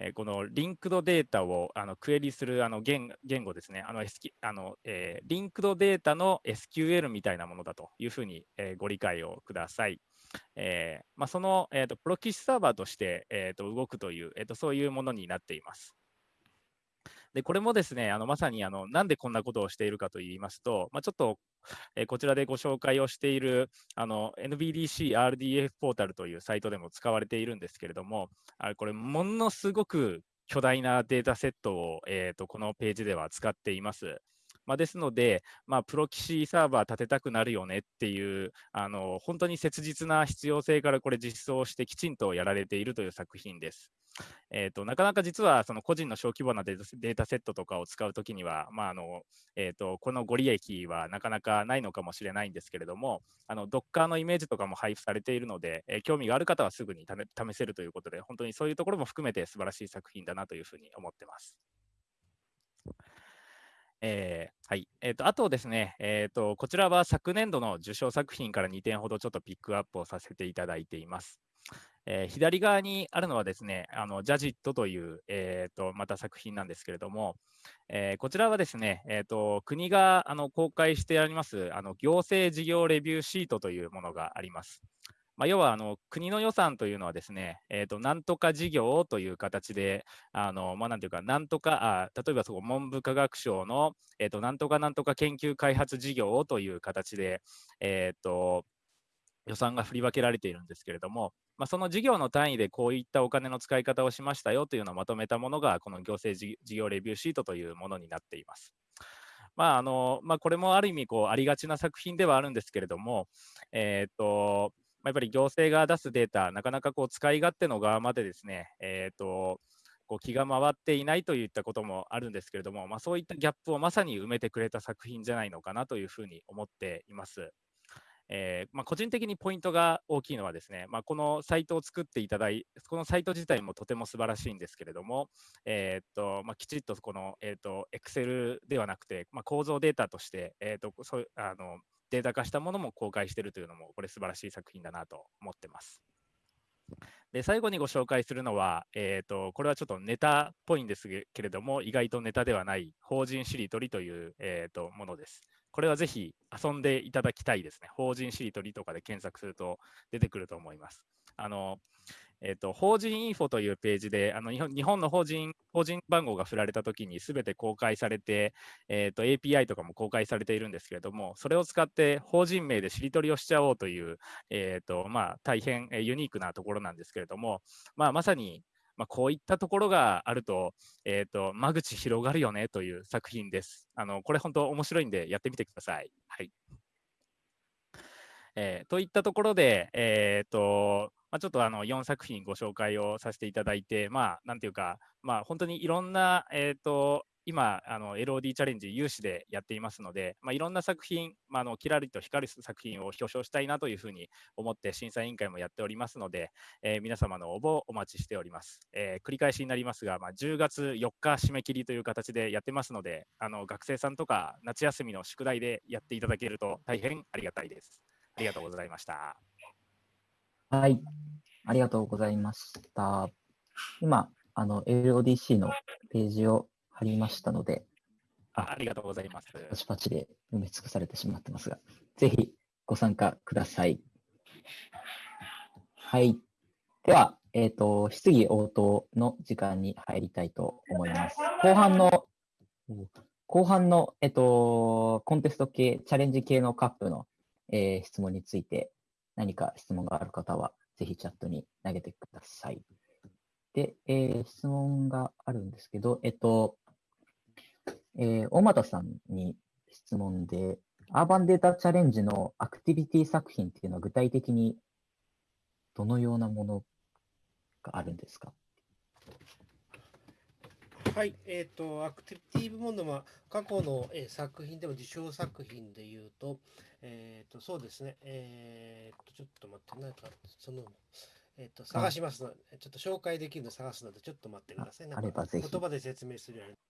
えこのリンクドデータをあのクエリするあの言言語ですね、あの、SQ あのえー、リンクドデータの SQL みたいなものだというふうに、えー、ご理解をください。えーまあ、その、えーと、プロキシサーバーとして、えーと、動くという、えーと、そういうものになっています。でこれもですね、あのまさにあのなんでこんなことをしているかといいますと、まあ、ちょっと、えー、こちらでご紹介をしているあの NBDC RDF ポータルというサイトでも使われているんですけれども、あこれ、ものすごく巨大なデータセットを、えーと、このページでは使っています。まあ、ですので、まあ、プロキシサーバー立てたくなるよねっていうあの本当に切実な必要性からこれ実装してきちんとやられているという作品です。えーと、なかなか実はその個人の小規模なデータセットとかを使うときには、まああのえーと、このご利益はなかなかないのかもしれないんですけれども、あの Docker のイメージとかも配布されているので、えー、興味がある方はすぐに試せるということで、本当にそういうところも含めて素晴らしい作品だなというふうに思ってます。えー、はい。え、ー、と、あとですね、え、ー、と、こちらは昨年度の受賞作品から2点ほどちょっとピックアップをさせていただいています。えー、左側にあるのはですね、あのジャジットという、えーと、また作品なんですけれども、えー、こちらはですね、えーと、国があの公開してありますあの行政事業レビューシートというものがあります。まあ、要はあの国の予算というのはですね、えーと、なんとか事業という形で、あのまあ、なんていうか、なんとか、あ例えばそこ文部科学省の、えーと、なんとかなんとか研究開発事業という形で、えーと、予算が振り分けられているんですけれども、まあ、その事業の単位でこういったお金の使い方をしましたよというのをまとめたものが、この行政事業レビューシートというものになっています。まああのまあ、これもある意味こうありがちな作品ではあるんですけれども、えーとまやっぱり行政が出すデータ、なかなかこう使い勝手の側までですね、えーと、こう気が回っていないといったこともあるんですけれども、まあ、そういったギャップをまさに埋めてくれた作品じゃないのかなというふうに思っています。えー、まあ、個人的にポイントが大きいのはですね、まあ、このサイトを作っていただいこのサイト自体もとても素晴らしいんですけれども、えー、っとまあ、きちっとこの、えー、っと Excel ではなくて、ま構造データとして、えー、っとそあのデータ化したものも公開しているというのも、これ素晴らしい作品だなと思ってます。で最後にご紹介するのは、えーと、これはちょっとネタっぽいんですけれども、意外とネタではない法人しりとりという、えーと、ものです。これはぜひ遊んでいただきたいですね。法人しりとりとかで検索すると出てくると思います。あのえーと、法人インフォというページで、あの日本日本の法人法人番号が振られたときにすべて公開されて、えーと、API とかも公開されているんですけれども、それを使って法人名でしりとりをしちゃおうという、えーとまあ、大変ユニークなところなんですけれども、まあ、まさにまあ、こういったところがあると、えーと、間口広がるよねという作品です。あのこれ本当面白いんでやってみてください。はいえー、といったところで、えーとまあ、ちょっとあの4作品ご紹介をさせていただいて、まあ、なんていうか、まあ、本当にいろんな、えーと、今、あの LOD チャレンジ有志でやっていますので、まあ、いろんな作品、まあ、あのキラリと光る作品を表彰したいなというふうに思って審査委員会もやっておりますので、えー、皆様の応募をお待ちしております。えー、繰り返しになりますが、まあ、10月4日締め切りという形でやってますので、あの学生さんとか夏休みの宿題でやっていただけると大変ありがたいです。ありがとうございました。はい。ありがとうございました。今、あの、LODC のページを貼りましたので、あありがとうございます。パチパチで埋め尽くされてしまってますが、ぜひご参加ください。はい。では、えっ、ー、と、質疑応答の時間に入りたいと思います。後半の、後半の、えっ、ー、と、コンテスト系、チャレンジ系のカップのえー、質問について何か質問がある方は、ぜひチャットに投げてください。で、えー、質問があるんですけど、えっと、えー、大俣さんに質問で、アーバンデータチャレンジのアクティビティ作品っていうのは具体的にどのようなものがあるんですか？はい、えっ、ー、と、アクティビティ部門の、まあ、過去の、えー、作品でも受賞作品でいうと、えっ、ー、と、そうですね、えっ、と、ちょっと待って、なんか、その、えっ、と、探しますので、ちょっと紹介できるの探すので、ちょっと待ってください。あればぜひ。言葉で説明するように。ち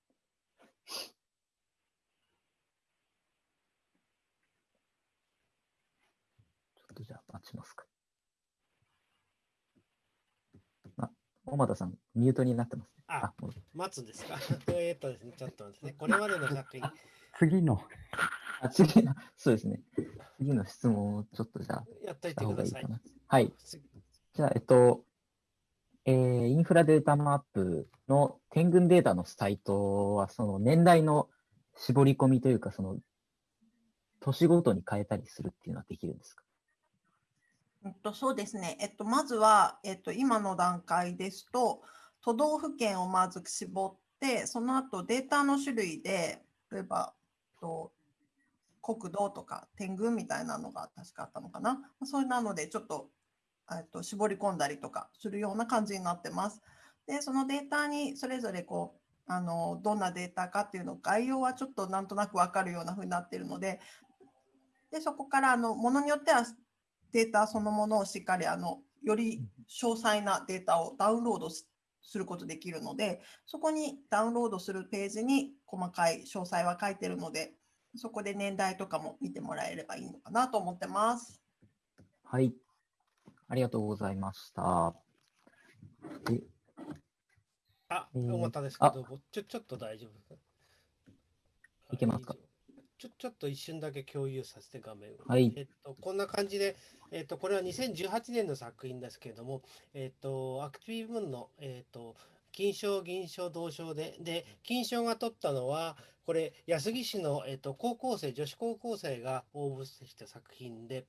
ょっとじゃあ待ちますか。あ、小俣さん、ミュートになってます、ね。あ、待つんですか？えっとですね、ちょっと待ってね。これまでの作品。次の。あ次の、そうですね。次の質問をちょっとじゃあ、やっといてください。いいはい。じゃあ、えっと、えー、インフラデータマップの点群データのサイトは、その年代の絞り込みというか、その、年ごとに変えたりするっていうのはできるんですか？えっと、そうですね。えっと、まずは、えっと、今の段階ですと、都道府県をまず絞って、その後データの種類で、例えばと、国土とか天群みたいなのが確かあったのかな。そういうなので、ちょっと、えっと、絞り込んだりとかするような感じになってます。で、そのデータにそれぞれこう、あのどんなデータかっていうの概要はちょっとなんとなく分かるような風になっているのででそこからあのものによってはデータそのものをしっかりあのより詳細なデータをダウンロードすることできるのでそこにダウンロードするページに細かい詳細は書いてるのでそこで年代とかも見てもらえればいいのかなと思ってます。はい。ありがとうございました。であ、えー思ったんですけど、ちょちょっと大丈夫いけますか？ちょちょっと一瞬だけ共有させて画面を。はいえっと、こんな感じで、えっと、これは2018年の作品ですけれども、えっと、アクティブ分の、えっと、金賞、銀賞、銅賞で、で、金賞が取ったのは、これ、安来市の、えっと、高校生、女子高校生が応募した作品で、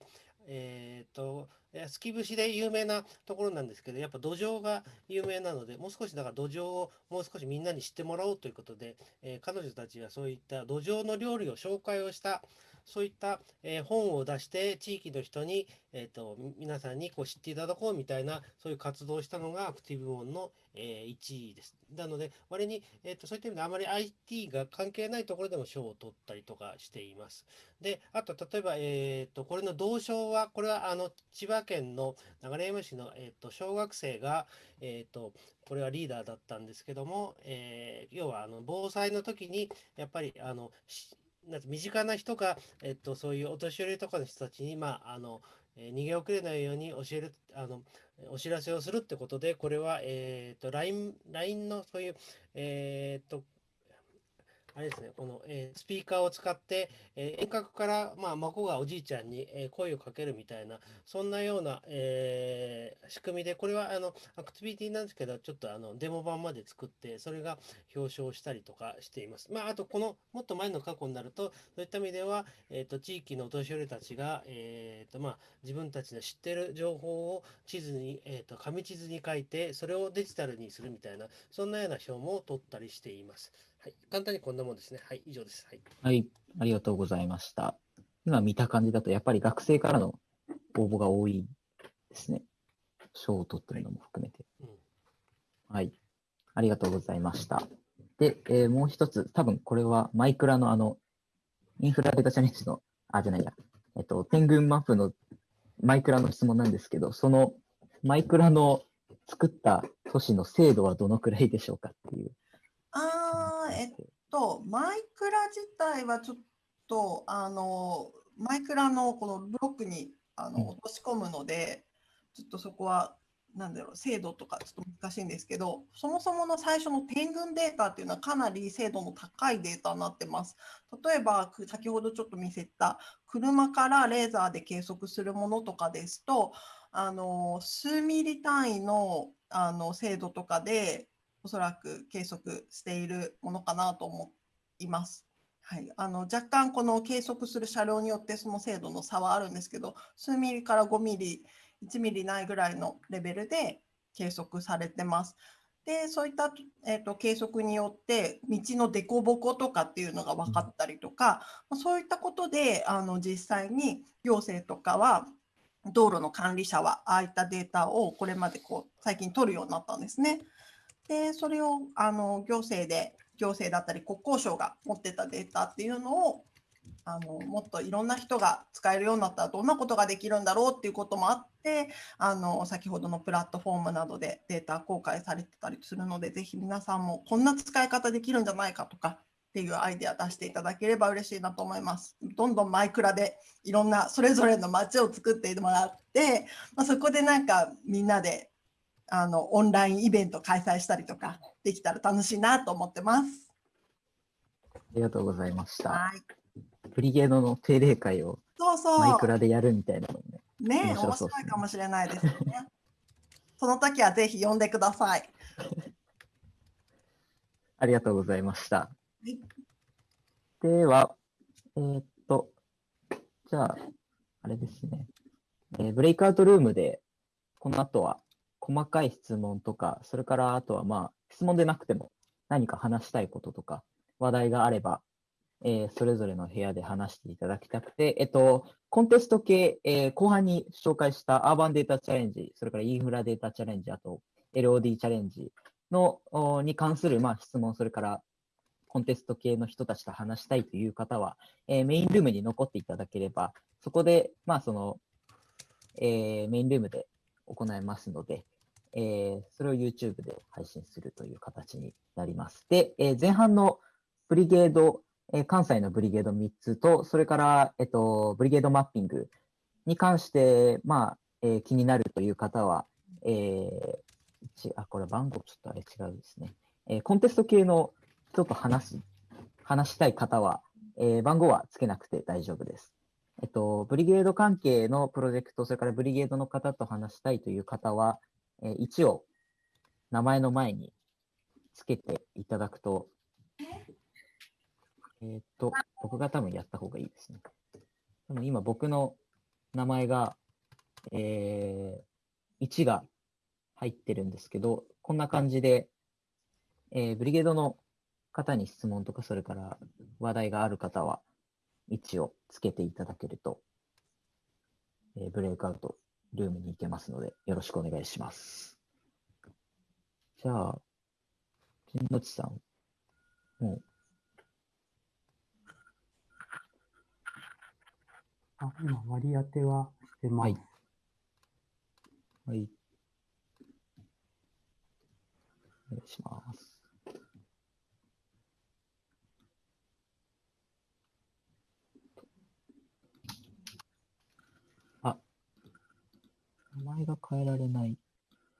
えっと、月節で有名なところなんですけど、やっぱ土壌が有名なので、もう少しだから土壌をもう少しみんなに知ってもらおうということで、えー彼女たちはそういった土壌の料理を紹介をした、そういった、えー本を出して地域の人に、えー、と皆さんにこう知っていただこうみたいなそういう活動をしたのがアクティブ部門の、えー1位です。なので割に、えー、とそういった意味であまり IT が関係ないところでも賞を取ったりとかしています。であと例えば、えー、とこれの銅賞はこれはあの千葉県の流山市の、えー、と小学生が、えー、とこれはリーダーだったんですけども、えー要はあの防災の時にやっぱりあのなん身近な人が、えっと、そういうお年寄りとかの人たちに、まあ、あの、えー逃げ遅れないように教える、あの、お知らせをするってことで、これは、えっと、LINE、LINE のそういう、えっと、あれですね、この、えースピーカーを使って、えー遠隔から、まあ、孫がおじいちゃんに、えー声をかけるみたいな、そんなような、え仕組みで、これはあのアクティビティなんですけど、ちょっとあのデモ版まで作って、それが表彰したりとかしています。まあ、あと、このもっと前の過去になると、そういった意味では、えー、と地域のお年寄りたちが、えーとまあ、自分たちの知ってる情報を地図に、えー、と紙地図に書いて、それをデジタルにするみたいな、そんなような賞も取ったりしています。はい、簡単にこんなもんですね。はい、以上です。はい。はい、ありがとうございました。今見た感じだと、やっぱり学生からの応募が多いですね。賞を取ってるのも含めて。はい、ありがとうございました。で、えーもう一つ、多分これはマイクラのあの、インフラデータチャレンジの、あ、じゃないや、えっと、天群マップのマイクラの質問なんですけど、そのマイクラの作った都市の精度はどのくらいでしょうかっていう。あーえっと、マイクラ自体はちょっと、あの、マイクラのこのブロックにあの落とし込むので、ちょっとそこは、なんだろう、精度とかちょっと難しいんですけど、そもそもの最初の点群データっていうのはかなり精度の高いデータになってます。例えば、く先ほどちょっと見せた車からレーザーで計測するものとかですと、あの数ミリ単位のあの精度とかでおそらく計測しているものかなと思います。はい、あの若干この計測する車両によってその精度の差はあるんですけど数ミリから5ミリ1ミリないぐらいのレベルで計測されてます。でそういった、えー、と計測によって道の凸凹とかっていうのが分かったりとか、まそういったことであの実際に行政とかは道路の管理者はああいったデータをこれまでこう最近取るようになったんですね。でそれをあの行政で行政だったり国交省が持ってたデータっていうのをあのもっといろんな人が使えるようになったらどんなことができるんだろうっていうこともあってあの先ほどのプラットフォームなどでデータ公開されてたりするのでぜひ皆さんもこんな使い方できるんじゃないかとかっていうアイデア出していただければ嬉しいなと思います。どんどんマイクラでいろんなそれぞれの街を作ってもらって、まあ、そこでなんかみんなであのオンラインイベント開催したりとかできたら楽しいなと思ってます。ありがとうございました。はい。ブリゲードの定例会をそうそう。マイクラでやるみたいなのもね。ね面面白そう白いかもしれないですね。その時はぜひ呼んでください。ありがとうございました。いでは、えーっと、じゃあ、あれですね。えーブレイクアウトルームで、この後は細かい質問とか、それからあとはまあ、質問でなくても何か話したいこととか、話題があれば、えーそれぞれの部屋で話していただきたくて、えっと、コンテスト系、えー後半に紹介したアーバンデータチャレンジ、それからインフラデータチャレンジ、あと LOD チャレンジのに関する、まあ、質問、それからコンテスト系の人たちと話したいという方は、えーメインルームに残っていただければ、そこで、まあ、その、えーメインルームで行えますので、えーそれを YouTube で配信するという形になります。で、えー前半のブリゲード、えー関西のブリゲード3つと、それから、えっと、ブリゲードマッピングに関して、まあ、えー気になるという方は、えーあ、これ番号ちょっとあれ違うですね。えーコンテスト系の人と話す、話したい方は、えー番号はつけなくて大丈夫です。えっと、ブリゲード関係のプロジェクト、それからブリゲードの方と話したいという方は、えー一応、名前の前につけていただくと、えっと、僕が多分やった方がいいですね。でも今僕の名前が、えー、1が入ってるんですけど、こんな感じで、えーブリゲードの方に質問とか、それから話題がある方は、1をつけていただけると、えーブレイクアウトルームに行けますので、よろしくお願いします。じゃあ、金のちさん、もう、あ、今割り当てはしてます。はい。お願いします。名前が変えられない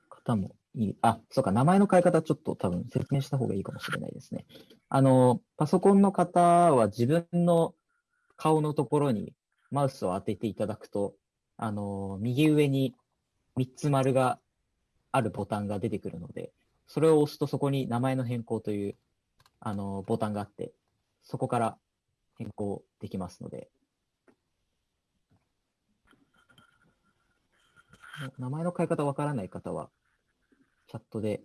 方もいい。あ、そうか、名前の変え方ちょっと多分説明した方がいいかもしれないですね。あの、パソコンの方は自分の顔のところにマウスを当てていただくと、あの、右上に3つ丸があるボタンが出てくるので、それを押すとそこに名前の変更という、あの、ボタンがあって、そこから変更できますので、名前の変え方わからない方は、チャットで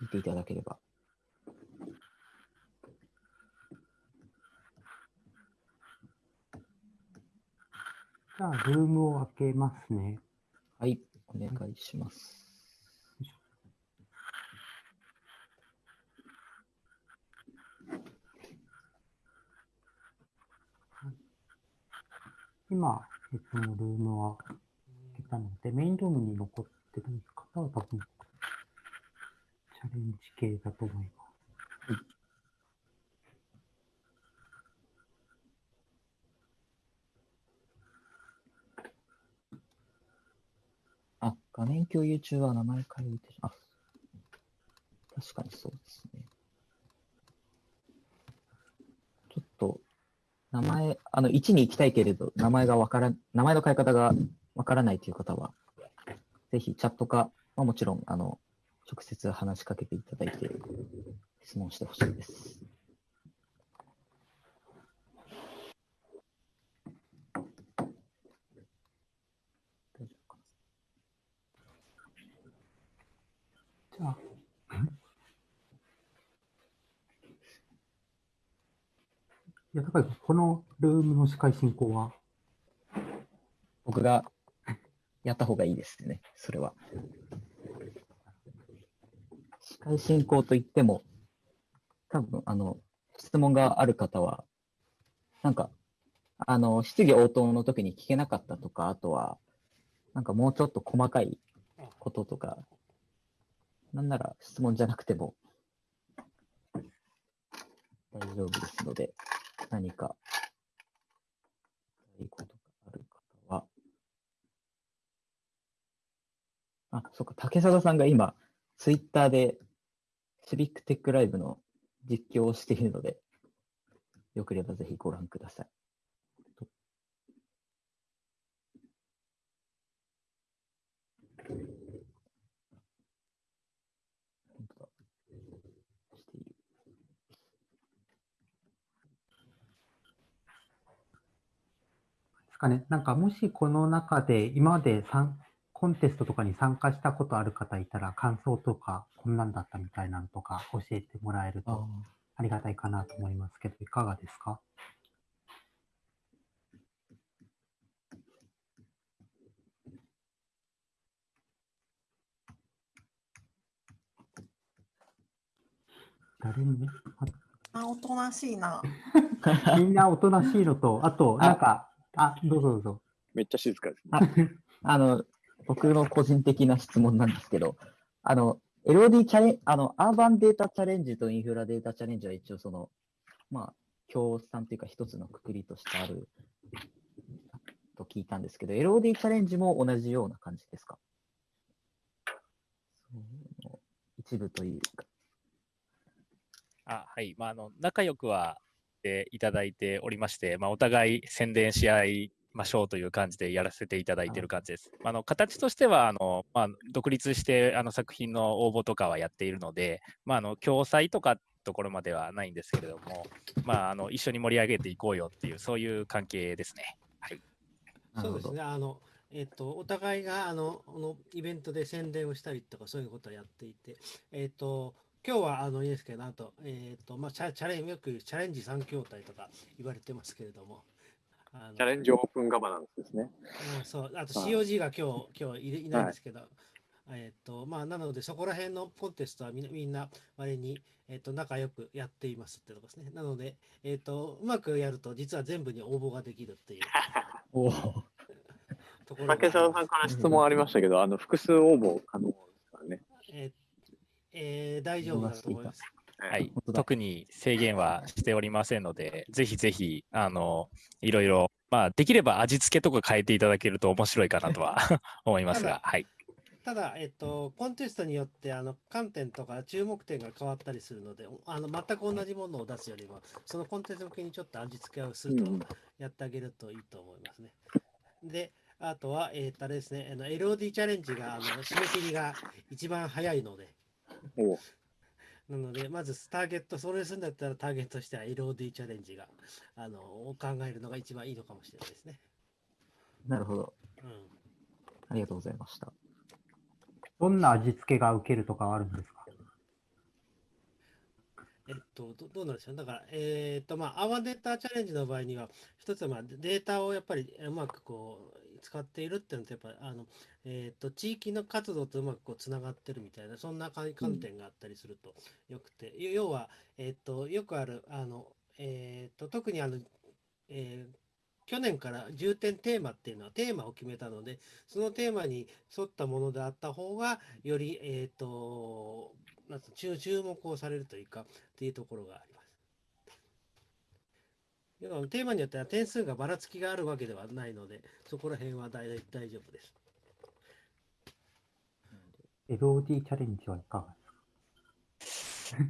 聞いていただければ。じゃあ、ルームを開けますね。はい、お願いします。今、えっと、ルームは開けたので、メインルームに残ってる方は多分、チャレンジ系だと思います。あ、画面共有中は名前変えてしあ、確かにそうですね。ちょっと、名前、あの、1に行きたいけれど、名前がわからん、名前の変え方がわからないという方は、ぜひチャットか、まあ、もちろん、あの、直接話しかけていただいて、質問してほしいです。じゃあ、いや、高このルームの司会進行は？僕がやった方がいいですね、それは。司会進行といっても、多分、あの、質問がある方は、なんか、あの、質疑応答の時に聞けなかったとか、あとは、なんかもうちょっと細かいこととか、なんなら質問じゃなくても大丈夫ですので、何か、いいことがある方は、あ、そっか、竹貞さんが今、ツイッターでシビックテックライブの実況をしているので、よければぜひご覧ください。ですかね、なんかもしこの中で今まで参コンテストとかに参加したことある方いたら、感想とか、こんなんだったみたいなのとか教えてもらえるとありがたいかなと思いますけど、いかがですか？誰に？あ、おとなしいな。みんなおとなしいのと、あと、なんか、あ、どうぞどうぞ。めっちゃ静かですね。あ の、僕の個人的な質問なんですけど、あの、LOD チャレンあの、アーバンデータチャレンジとインフラデータチャレンジは一応その、まあ、共産というか一つのくくりとしてあると聞いたんですけど、LOD チャレンジも同じような感じですか？一部というか。あはい、まあ、あの仲良くはしていただいておりまして、まあ、お互い宣伝し合いましょうという感じでやらせていただいている感じです。あの形としてはあの、まあ、独立してあの作品の応募とかはやっているので、まあ、あの共催とかところまではないんですけれども、まあ、あの一緒に盛り上げていこうよっていう、そういう関係ですね。はい、そうですね。あのえっと、お互いがあのこのイベントで宣伝をしたりとかそういうことをやっていて、えっと、今日はあのいいですけど、あと、えっ、ー、と、まあ、チャチャレンよくチャレンジ3筐体とか言われてますけれども。あのチャレンジオープンガバナンスですね。あそう、あと COG が今日、今日いないんですけど、はい、えっ、ー、と、まあ、なので、そこら辺のコンテストはみんな、みんな、割に、えっ、ー、と、仲良くやっていますってとこですね。なので、えっ、と、うまくやると、実は全部に応募ができるっていう。お竹澤さんから質問ありましたけど、あの、複数応募可能ですからね。えーえー、大丈夫だと思います。はい、特に制限はしておりませんので、ぜひぜひ、あの、いろいろ、まあ、できれば味付けとか変えていただけると面白いかなとは 思いますが、はい。ただ、えっと、コンテストによって、あの、観点とか注目点が変わったりするので、あの、全く同じものを出すよりも、そのコンテスト向けにちょっと味付けをすると、やってあげるといいと思いますね。で、あとは、えっと、あれですね、あの、LOD チャレンジが、あの、締め切りが一番早いので、なので、まずターゲット、それするんだったらターゲットとしては LOD チャレンジが、あの、を考えるのが一番いいのかもしれないですね。なるほど。うん。ありがとうございました。どんな味付けが受けるとかあるんですか？えっと、どどうなんでしょう？だから、えーっと、まあ、アワデータチャレンジの場合には、一つは、まあ、データをやっぱりうまくこう、使っているっていうのと、やっぱ、あの、えーと、地域の活動とうまくこう、つながってるみたいな、そんな観点があったりするとよくて、要要は、えーと、よくある、あの、えーと、特にあの、えー去年から重点テーマっていうのはテーマを決めたので、そのテーマに沿ったものであった方が、より、えっ、と、なん注注目をされるというか、っていうところがあります。要はテーマによっては点数がばらつきがあるわけではないので、そこら辺は大大丈夫です。LOD チャレンジはいかがですか？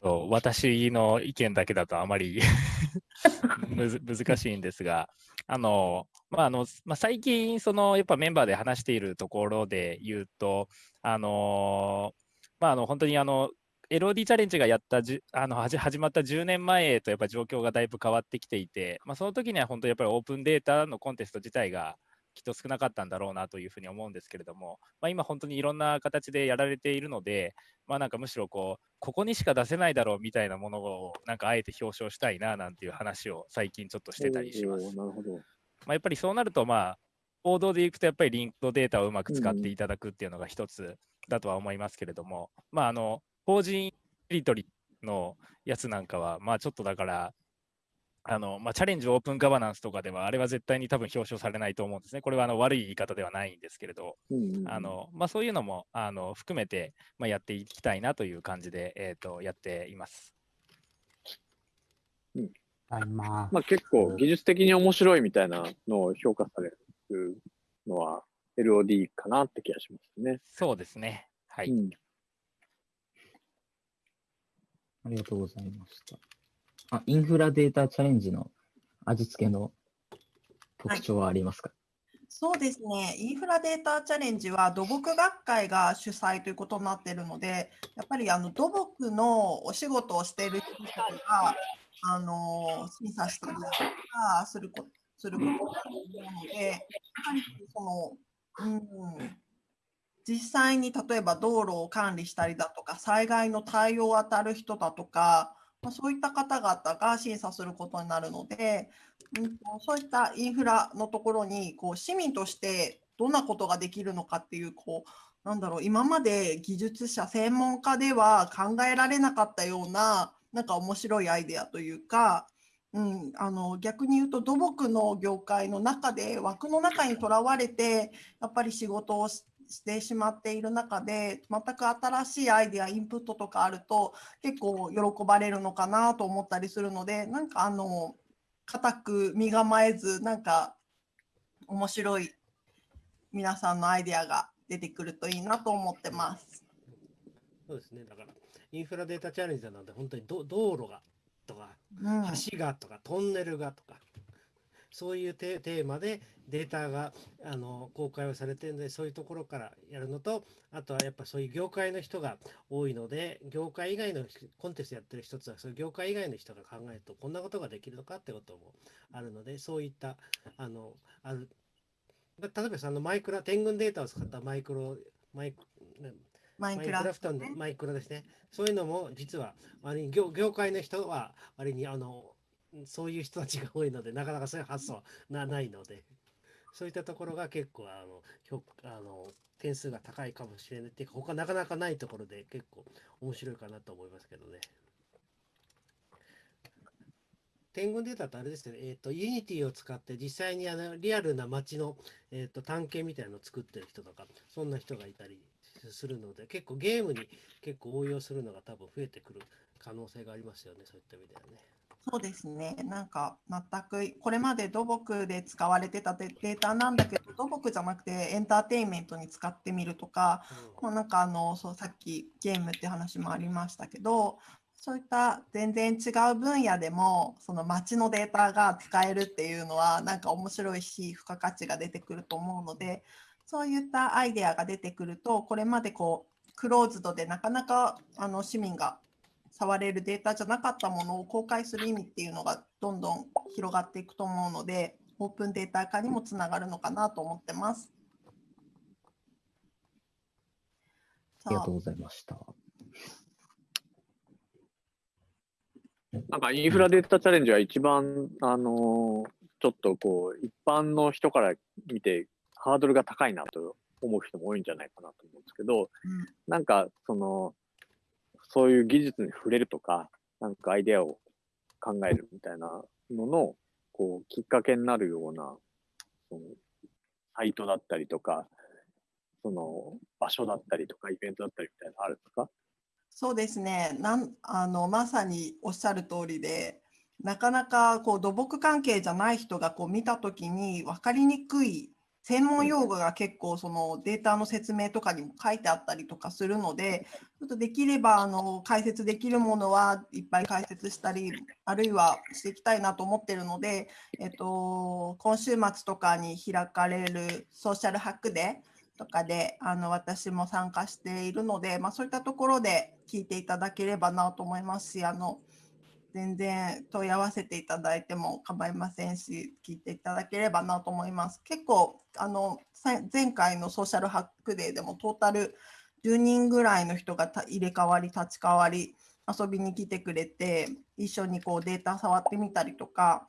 そう私の意見だけだとあまり むず難しいんですが、あの、まあ、あの、まあ、最近、その、やっぱメンバーで話しているところで言うと、あの、まあ、あの、本当にあの、LOD チャレンジがやったじゅあの始始まった10年前とやっぱ状況がだいぶ変わってきていて、まあ、その時には本当にやっぱりオープンデータのコンテスト自体がきっと少なかったんだろうなというふうに思うんですけれども、まあ、今本当にいろんな形でやられているので、まあ、なんかむしろこうここにしか出せないだろうみたいなものをなんかあえて表彰したいななんていう話を最近ちょっとしてたりします。なるほど。まあ、やっぱりそうなると、まあ、報道でいくと、やっぱりリンクドデータをうまく使っていただくっていうのが一つだとは思いますけれども、まあ、あの、法人テリトリのやつなんかは、まあ、ちょっとだから、あの、まあ、チャレンジオープンガバナンスとかでは、あれは絶対に多分表彰されないと思うんですね。これはあの悪い言い方ではないんですけれど、あの、まあ、そういうのも、あの、含めて、まあ、やっていきたいなという感じで、えっ、と、やっています。ままあ結構技術的に面白いみたいなのを評価されるのは LOD かなって気がしますね。そうですね。はい。うんありがとうございました。あ、インフラデータチャレンジの味付けの特徴はありますか、そうですね。インフラデータチャレンジは土木学会が主催ということになっているので、やっぱりあの土木のお仕事をしている人たちがあの審査したりとかすることすることだと思うので、やはりその、うん、実際に例えば道路を管理したりだとか、災害の対応を当たる人だとか、まあ、そういった方々が審査することになるので、うん、そういったインフラのところにこう市民としてどんなことができるのかっていうこうなんだろう今まで技術者専門家では考えられなかったようななんか面白いアイデアというか、うん、あの逆に言うと土木の業界の中で枠の中にとらわれてやっぱり仕事をしてしまっている中で全く新しいアイデアインプットとかあると結構喜ばれるのかなと思ったりするのでなんかあの固く身構えずなんか面白い皆さんのアイデアが出てくるといいなと思ってます。そうですね。だから、インフラデータチャレンジなので、本当にど道路がとか、うん橋がとか、トンネルがとか、そういうテテーマでデータがあの公開をされているので、そういうところからやるのと、あとはやっぱそういう業界の人が多いので、業界以外の人コンテストやってる一つは、そういう業界以外の人が考えると、こんなことができるのかってこともあるので、そういった、あの、ある、例えばそのマイクラ、天群データを使ったマイクロ、マイク、マインクラフトのマイクラですね。そういうのも実は割に業業界の人は割にあのそういう人たちが多いのでなかなかそういう発想はないのでそういったところが結構あのあの点数が高いかもしれないっていうか他なかなかないところで結構面白いかなと思いますけどね。点群データってあれですね、えっ、と、 Unity を使って実際にあのリアルな街の、えー、と探検みたいなのを作ってる人とか、そんな人がいたりするので、結構ゲームに結構応用するのが多分増えてくる可能性がありますよね、そういった意味ではね。そうですね。なんか全くこれまで土木で使われてたデデータなんだけど土木じゃなくてエンターテインメントに使ってみるとか、まあ、なんかあのそうさっきゲームって話もありましたけどそういった全然違う分野でもその街のデータが使えるっていうのはなんか面白いし付加価値が出てくると思うのでそういったアイデアが出てくるとこれまでこうクローズドでなかなかあの市民が触れるデータじゃなかったものを公開する意味っていうのがどんどん広がっていくと思うのでオープンデータ化にもつながるのかなと思ってます。ありがとうございました。なんかインフラデータチャレンジは一番、あのーちょっとこう、一般の人から見てハードルが高いなと思う人も多いんじゃないかなと思うんですけど、なんかその、そういう技術に触れるとか、なんかアイデアを考えるみたいなのの、こう、きっかけになるような、その、サイトだったりとか、その、場所だったりとか、イベントだったりみたいなのあるんですか？そうですね。なんあのまさにおっしゃる通りでなかなかこう土木関係じゃない人がこう見た時に分かりにくい専門用語が結構そのデータの説明とかにも書いてあったりとかするのでちょっとできればあの解説できるものはいっぱい解説したりあるいはしていきたいなと思ってるので、えっと、今週末とかに開かれるソーシャルハックデーとかであの私も参加しているので、まあ、そういったところで聞いていただければなと思いますしあの全然問い合わせていただいても構いませんし聞いていただければなと思います。結構あの前回のソーシャルハックデーでもトータル10人ぐらいの人が入れ替わり立ち替わり遊びに来てくれて一緒にこうデータ触ってみたりとか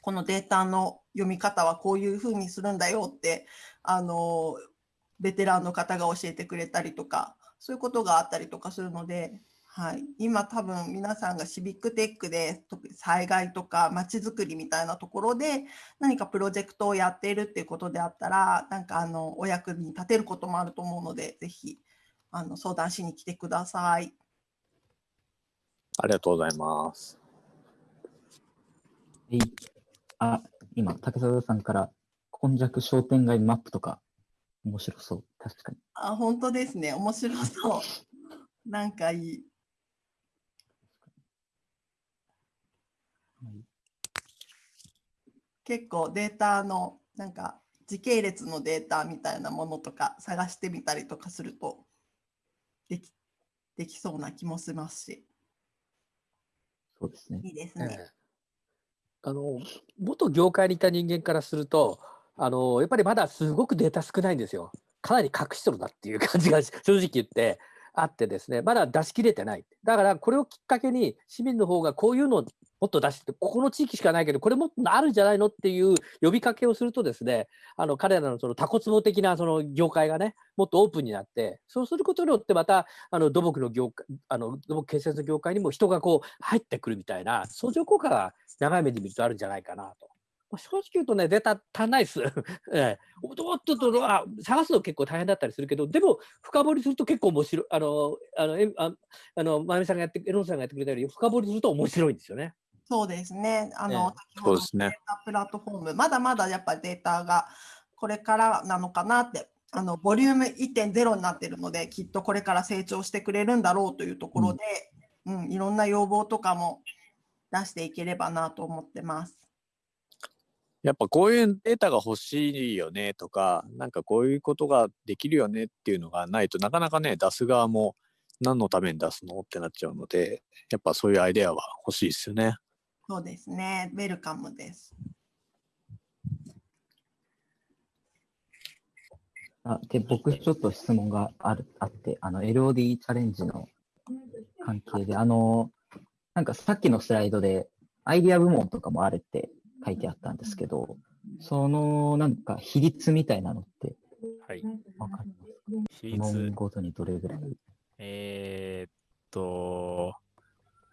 このデータの読み方はこういうふうにするんだよってあのベテランの方が教えてくれたりとかそういうことがあったりとかするので、はい、今多分皆さんがシビックテックで特に災害とかまちづくりみたいなところで何かプロジェクトをやっているっていうことであったらなんかあのお役に立てることもあると思うのでぜひあの相談しに来てください。ありがとうございます。はい。あ、今、竹澤さんから、今弱商店街マップとか、面白そう。確かに。あ本当ですね面白そう。なんかいい。結構データのなんか時系列のデータみたいなものとか探してみたりとかするとできできそうな気もしますし。そうですね。いいですね。ええあの元業界にいた人間からするとあのやっぱりまだすごくデータ少ないんですよ。かなり隠しとるなっていう感じが正直言ってあってですね、まだ出し切れてない。だからこれをきっかけに市民の方がこういうのをもっと出して、ここの地域しかないけど、これもっとあるんじゃないのっていう呼びかけをするとですね、あの彼らのそのタコツボ的なその業界がね、もっとオープンになって、そうすることによってまたあの土木の業界、あの土木建設の業界にも人がこう入ってくるみたいな相乗効果が長い目で見るとあるんじゃないかなと。まあ正直言うとね、データ足んないです。ええ、おっとっとあ探すの結構大変だったりするけど、でも深掘りすると結構面白い。あの、あの、えああの、まゆみさんがやって、エロンさんがやってくれたように、深掘りすると面白いんですよね。そうですね。あええの、先ほどのそうですねデータプラットフォーム、まだまだやっぱりデータがこれからなのかなって、あの、ボリューム1.0になってるので、きっとこれから成長してくれるんだろうというところで、うん、いろんな要望とかも出していければなと思ってます。やっぱこういうデータが欲しいよねとか、なんかこういうことができるよねっていうのがないとなかなかね、出す側も何のために出すのってなっちゃうので、やっぱそういうアイデアは欲しいですよね。そうですね。ウェルカムです。あで、僕ちょっと質問があるあって、あの、LOD チャレンジの関係で、あの、なんかさっきのスライドで、アイディア部門とかもあるって書いてあったんですけど、そのなんか比率みたいなのってはい。わかります比率、ごとにどれぐらい？えーっと、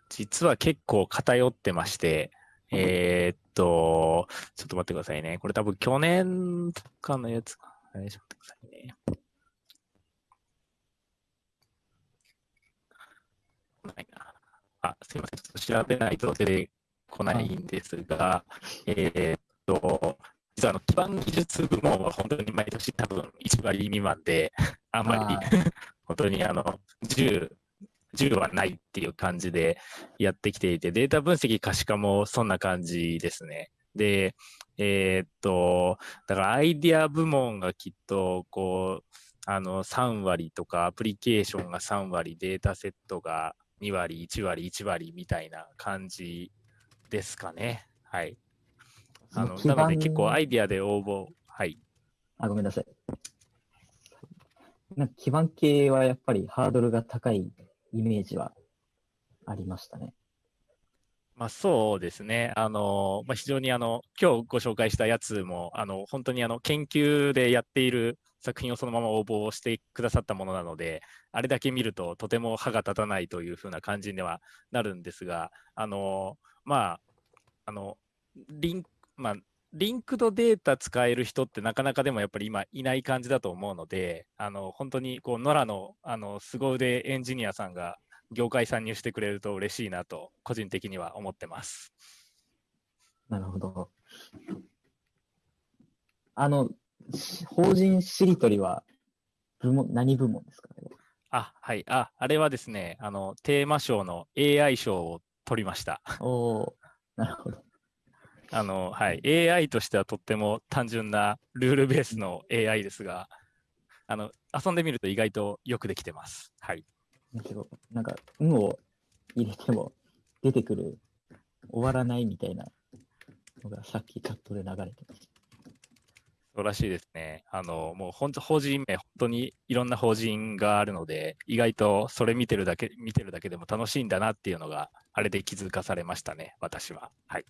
実は結構偏ってまして、えーっと、ちょっと待ってくださいね。これ多分去年とかのやつか。はいちょっと待ってくださいね。ないなあ、すいません。ちょっと調べないと出てこないんですが、えーっと、実はあの基盤技術部門は本当に毎年多分1割未満で、あんまりあ 本当にあの10、10はないっていう感じでやってきていて、データ分析可視化もそんな感じですね。で、えーっと、だからアイディア部門がきっと、こう、あの3割とか、アプリケーションが3割、データセットが2割、1割、1割みたいな感じですかね。はい。あのなので盤結構アイディアで応募、はい。あ、ごめんなさい。なんか基盤系はやっぱりハードルが高いイメージはありましたね。まあ、そうですね。あの、まあ、非常にあの、今日ご紹介したやつも、あの、本当にあの、研究でやっている作品をそのまま応募してくださったものなので、あれだけ見るととても歯が立たないというふうな感じにはなるんですが、あの、まあ、あの、リンク、まあ、リンクドデータ使える人ってなかなかでもやっぱり今いない感じだと思うので、あの、本当にこう、野良の、あの、凄腕エンジニアさんが業界参入してくれると嬉しいなと、個人的には思ってます。なるほど。あの、し法人しりとりは部門、何部門ですか？ねあ、はい。あ、あれはですね、あの、テーマ賞の AI 賞を取りました。おおなるほど。あの、はい。AI としてはとっても単純なルールベースの AI ですが、あの、遊んでみると意外とよくできてます。はい。むしろ、なんか、運を入れても出てくる、終わらないみたいなのがさっきチャットで流れてました。そうらしいですね。あの、もう本当、法人名、本当にいろんな法人があるので、意外とそれ見てるだけ、見てるだけでも楽しいんだなっていうのが、あれで気づかされましたね、私は。はい。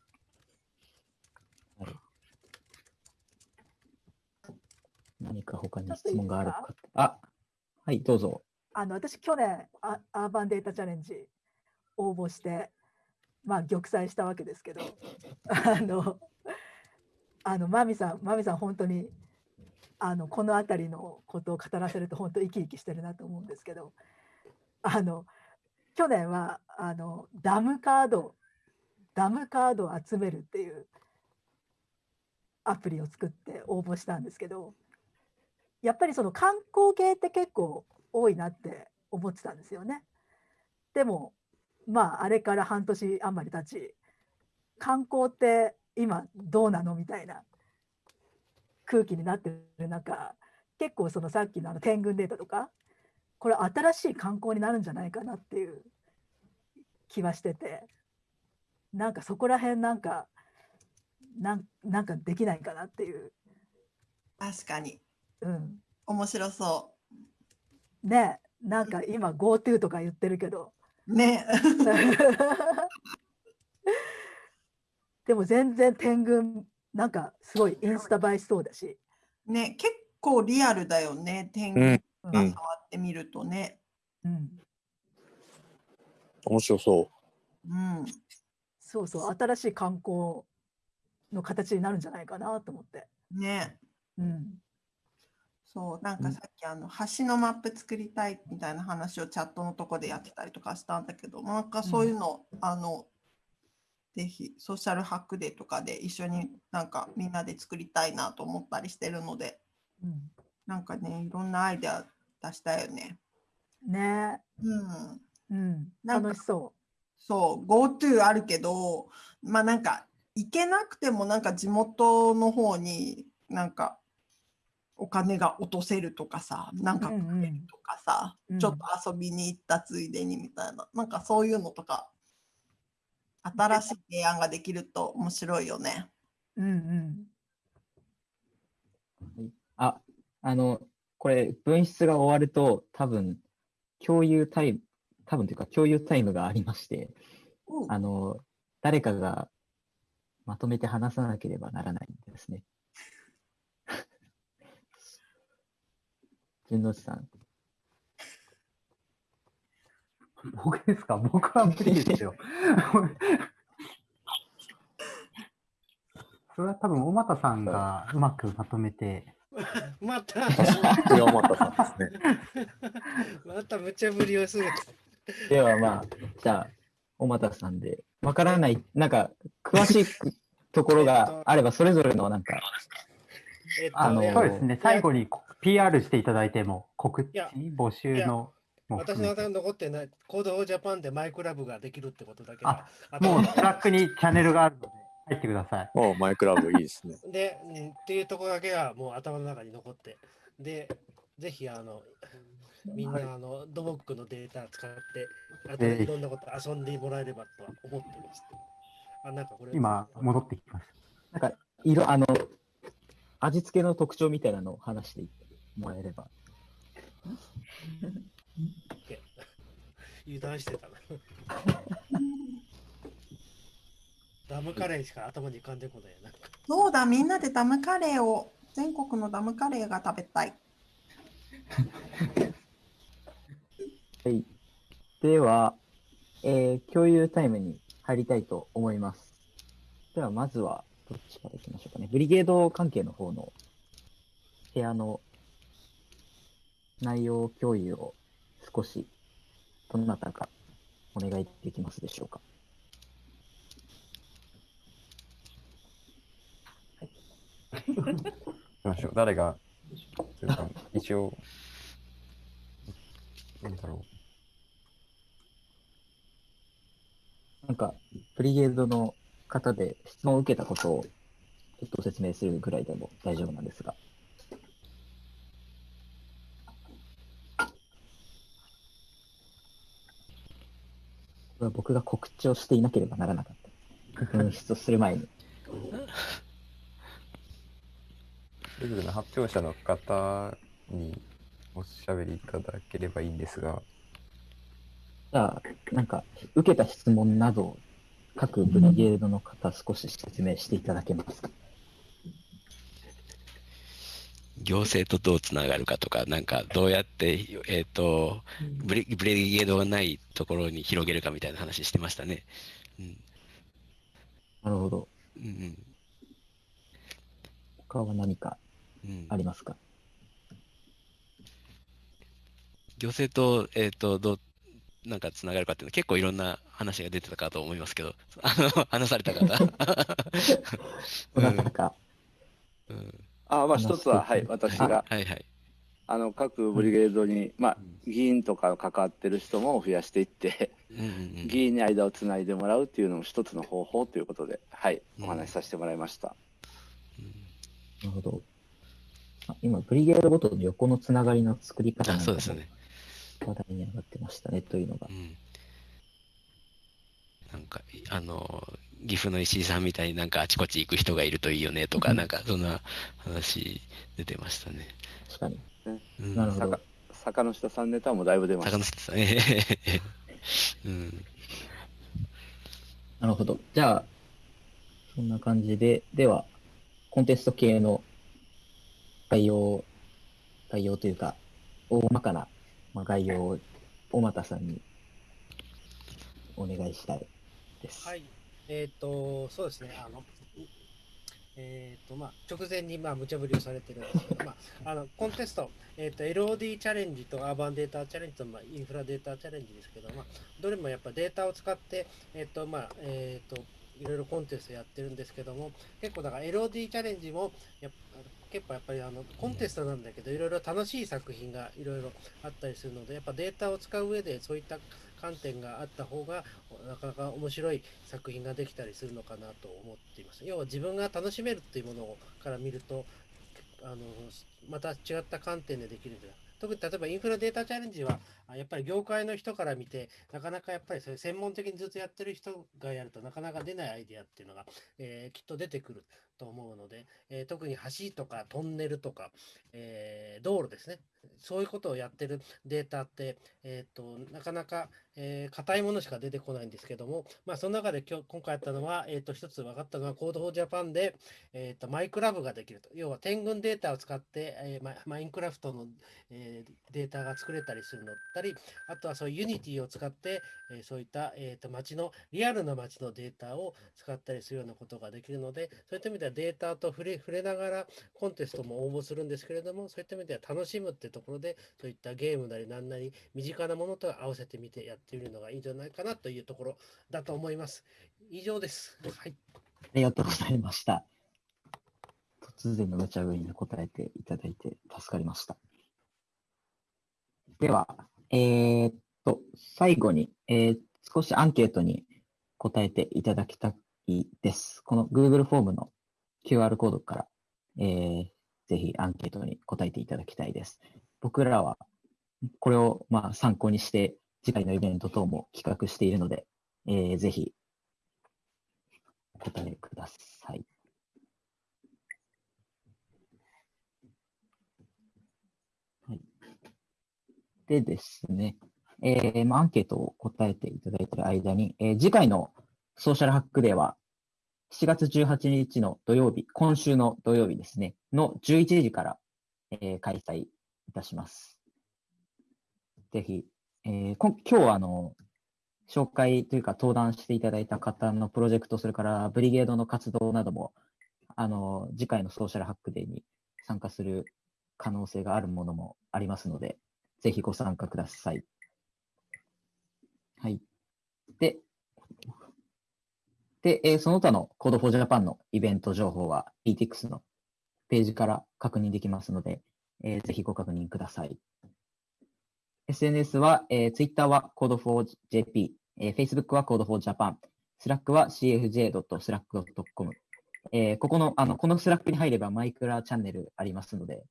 何か他に質問があるか。あ、はい、どうぞ。あの私、去年ア、アーバンデータチャレンジ応募して、まあ、玉砕したわけですけど、あの、あのマミさん、マミさん、本当にあのこの辺りのことを語らせると、本当、生き生きしてるなと思うんですけど、あの去年はあのダムカード、ダムカードを集めるっていうアプリを作って応募したんですけど、やっぱりその観光系って結構多いなって思ってたんですよね。でもまああれから半年余り経ち観光って今どうなの？みたいな空気になってる中結構そのさっきのあの天群データとかこれ新しい観光になるんじゃないかなっていう気はしててなんかそこら辺なんかなんなんかできないかなっていう。確かに。うん。面白そねなんか今 GoTo とか言ってるけど。ね。でも全然天狗なんかすごいインスタ映えしそうだし。ね、結構リアルだよね、天狗が触ってみるとね。うん。面白そうん。そうそう、新しい観光の形になるんじゃないかなと思って。ね。うん。そう、なんかさっきあの橋のマップ作りたいみたいな話をチャットのとこでやってたりとかしたんだけど、なんかそういうの、あの、ぜひソーシャルハックデーとかで一緒になんかみんなで作りたいなと思ったりしてるので、うん、なんかね、いろんなアイデア出したいよね。ね。うん。うん、楽しそそう、GoTo あるけど、まあなんか行けなくてもなんか地元の方になんかお金が落とせるとかさ、なんか食えるとかさ、うん。ちょっと遊びに行ったついでにみたいな、なんかそういうのとか、新しい提案ができると面白いよね。う。うんうん。あ、あの、これ、分室が終わると、多分、共有タイム、多分というか、共有タイムがありまして、あの、誰かがまとめて話さなければならないんですね。順之内さん。僕ですか？僕は無理ですよ。それは多分、小俣さんがうまくまとめて、また、小俣さんですね。また無茶ぶりをする。ではまあ、じゃあ、小俣さんで、わからない、なんか、詳しいところがあれば、それぞれのなんか、えっとあのそうですね、最後に PR していただいても、告知募集のも私の頭に残ってない、 Code for Japan でマイクラ部ができるってことだけあはもうスラックにチャンネルがあるので、入ってください。おマイクラブいいですね。で、うんっていうところだけはもう頭の中に残って、で、ぜひあの、みんなあの、ドモックのデータ使って、あとええいろんなこと遊んでもらえればとは思ってます。あ、なんかこれ、今、戻ってきましなんか、色、あの、味付けの特徴みたいなのを話してもらえれば。油断してたな。ダムカレーしか頭に浮かんでこないな。そうだ、みんなでダムカレーを、全国のダムカレーが食べたい。はい。では、えー共有タイムに入りたいと思います。では、まずは、どっちからいきましょうかね。ブリゲード関係の方の部屋の内容共有を少し、どなたかお願いできますでしょうか？行きましょう。誰が、というか一応、なんだろなんか、ブリゲードの方で質問を受けたことをちょっと説明するぐらいでも大丈夫なんですが。は僕が告知をしていなければならなかった。分室をする前に。う。それぞれの発表者の方におしゃべりいただければいいんですが、じゃあ、なんか、受けた質問など、各ブリゲードの方、少し説明していただけますか？行政とどうつながるかとか、なんかどうやって、えっ、と、ブレブレゲードがないところに広げるかみたいな話してましたね。うん。なるほど。うんうん。他は何かうんありますか、行政と、えっ、と、どう、なんかつながるかっていうのは結構いろんな話が出てたかと思いますけど、あの、話された方。ど なたか。あまあ一つは、はい、私が、はいはい。あの各ブリゲードに、まあ、議員とか関わってる人も増やしていって、議員に間をつないでもらうっていうのも一つの方法ということで、はい、お話しさせてもらいました。なるほど。あ今、ブリゲードごとの横のつながりの作り方なんかもそうですよね。話題に上がってましたね、というのが。なんか、あの、岐阜の石井さんみたいになんかあちこち行く人がいるといいよねとか、なんかそんな話出てましたね。確かに。うんなるほど。坂下さんネタもだいぶ出ました。坂下さん、え えうん。なるほど。じゃあ、そんな感じで、では、コンテスト系の概要、概要というか、大まかな、まあ、概要を、小俣さんにお願いしたいです。はい。えっ、と、そうですね。あの、えっ、と、まあ、直前に、まあ、無茶ぶりをされてるんですけど、まあ、あの、コンテスト、えっ、と、LOD チャレンジとアーバンデータチャレンジと、まあ、インフラデータチャレンジですけど、まあ、どれもやっぱデータを使って、えっ、と、まあ、えっ、と、いろいろコンテストやってるんですけども、結構だから LOD チャレンジもやっぱ結構やっぱりあのコンテストなんだけど、いろいろ楽しい作品がいろいろあったりするので、やっぱデータを使う上でそういった観点があった方が、なかなか面白い作品ができたりするのかなと思っています。要は自分が楽しめるっていうものから見ると、あのまた違った観点でできるんじゃな特に例えばインフラデータチャレンジは、やっぱり業界の人から見て、なかなかやっぱりそういう専門的にずっとやってる人がやるとなかなか出ないアイデアっていうのが、えーきっと出てくると思うので、えー特に橋とかトンネルとか、えー道路ですね、そういうことをやってるデータって、えー、となかなか、えー硬いものしか出てこないんですけども、まあ、その中で今日今回やったのは、えー、と一つ分かったのは、 Code for Japan で、えー、とマイクラ部ができると。要は点群データを使って、えーマインクラフトの、えーデータが作れたりするのだったり、あとはそういう Unity を使って、えーそういった、えー、と街の、リアルな街のデータを使ったりするようなことができるので、そういった意味ではデータと触れ触れながらコンテストも応募するんですけれども、そういった意味では楽しむってところで、そういったゲームなりなんなり、身近なものと合わせてみてやってみるのがいいんじゃないかなというところだと思います。以上です。はい。ありがとうございました。突然の無茶ぶりに答えていただいて助かりました。では、えーっと、最後に、えー少しアンケートに答えていただきたいです。この Google フォームの QR コードから、えーぜひアンケートに答えていただきたいです。僕らはこれをまあ参考にして次回のイベント等も企画しているので、えーぜひお答えください。はい、でですね、えーまあ、アンケートを答えていただいている間に、えー次回のソーシャルハックデーは7月18日の土曜日、今週の土曜日ですね、の11時から、えー開催いたします。ぜひ、えーこ今日はあの、紹介というか登壇していただいた方のプロジェクト、それからブリゲードの活動なども、あの、次回のソーシャルハックデーに参加する可能性があるものもありますので、ぜひご参加ください。はい。で、で、えーその他の Code for Japan のイベント情報は PTX のページから確認できますので、えーぜひご確認ください。SNS は、えー Twitter は Code4JP、えー Facebook は Code4Japan、Slack は cfj.slack.com、えーここの、あの、このスラックに入ればマイクラチャンネルありますので、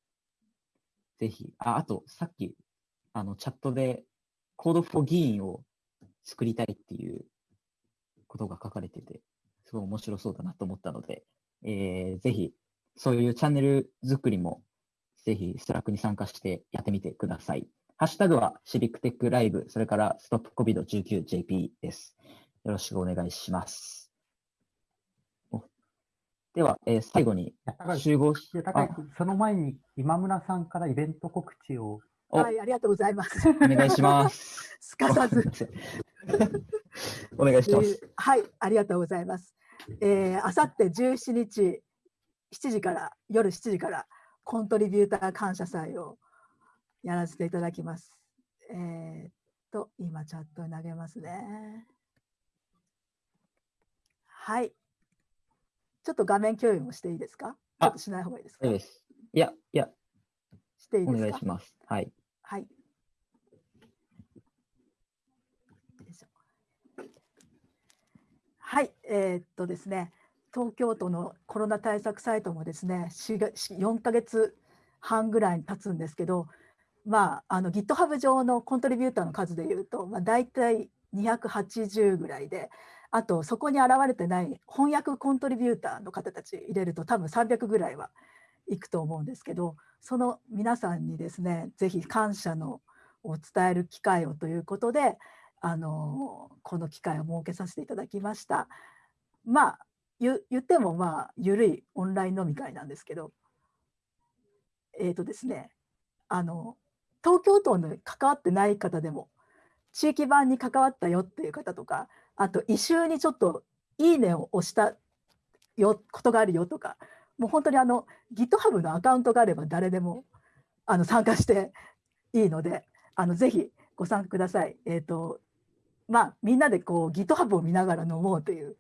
ぜひ、あ、あと、さっき、あの、チャットで、 Code for 議員を作りたいっていうことが書かれてて、すごい面白そうだなと思ったので、えーぜひ、そういうチャンネル作りも、ぜひ、スラックに参加してやってみてください。ハッシュタグは CivicTechLive、それから StopCovid19JP です。よろしくお願いします。おでは、えー最後に集合し、高井君その前に今村さんからイベント告知を。はい、ありがとうございます。お願いします。すかさず。お願いします。えーはい、ありがとうございます。えー、あさって17日7時から夜7時からコントリビューター感謝祭をやらせていただきます。えーっと今チャットに投げますね。はい。ちょっと画面共有もしていいですか？ちょっとしない方がいいですか？そうです。いや、いや、おしていいですか？願いします。はい。はい。はい、えーっとですね、東京都のコロナ対策サイトもですね、4, が4ヶ月半ぐらいに経つんですけど、まあ、あの GitHub 上のコントリビューターの数でいうと、まあ、大体280ぐらいで、あとそこに現れてない翻訳コントリビューターの方たち入れると多分300ぐらいはいくと思うんですけど、その皆さんにですねぜひ感謝のを伝える機会をということであのこの機会を設けさせていただきました。まあ言ってもまあ緩いオンライン飲み会なんですけどえっ、とですねあの東京都に関わってない方でも地域版に関わったよっていう方とかあと異臭にちょっと「いいね」を押したよことがあるよとかもう本当にあの GitHub のアカウントがあれば誰でもあの参加していいのであのぜひご参加ください。えっ、とまあみんなでこう GitHub を見ながら飲もうという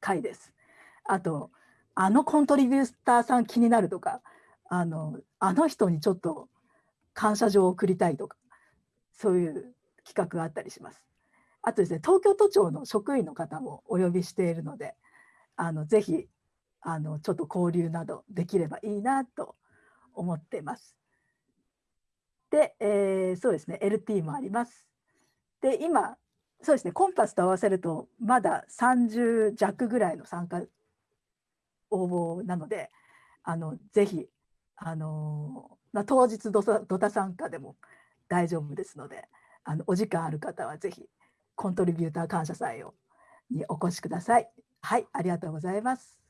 回です。あとあのコントリビューターさん気になるとかあのあの人にちょっと感謝状を送りたいとかそういう企画があったりします。あとですね東京都庁の職員の方もお呼びしているのであのぜひあのちょっと交流などできればいいなと思っています。で、えーそうですね LT もあります。で今そうですねコンパスと合わせるとまだ30弱ぐらいの参加応募なのであのぜひあのまあ、当日ドタドタ参加でも大丈夫ですのであのお時間ある方はぜひコントリビューター感謝祭をにお越しください。はい、ありがとうございます。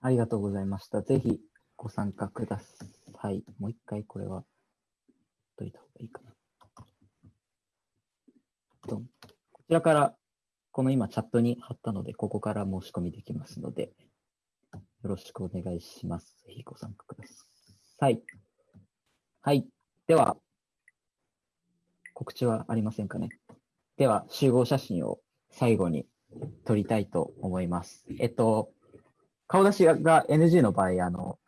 ありがとうございました。ぜひご参加ください。もう一回これは、といた方がいいかな。こちらから、この今チャットに貼ったので、ここから申し込みできますので、よろしくお願いします。ぜひご参加ください。はい。では、告知はありませんかね。では、集合写真を最後に撮りたいと思います。えっと、顔出しが NG の場合、あの、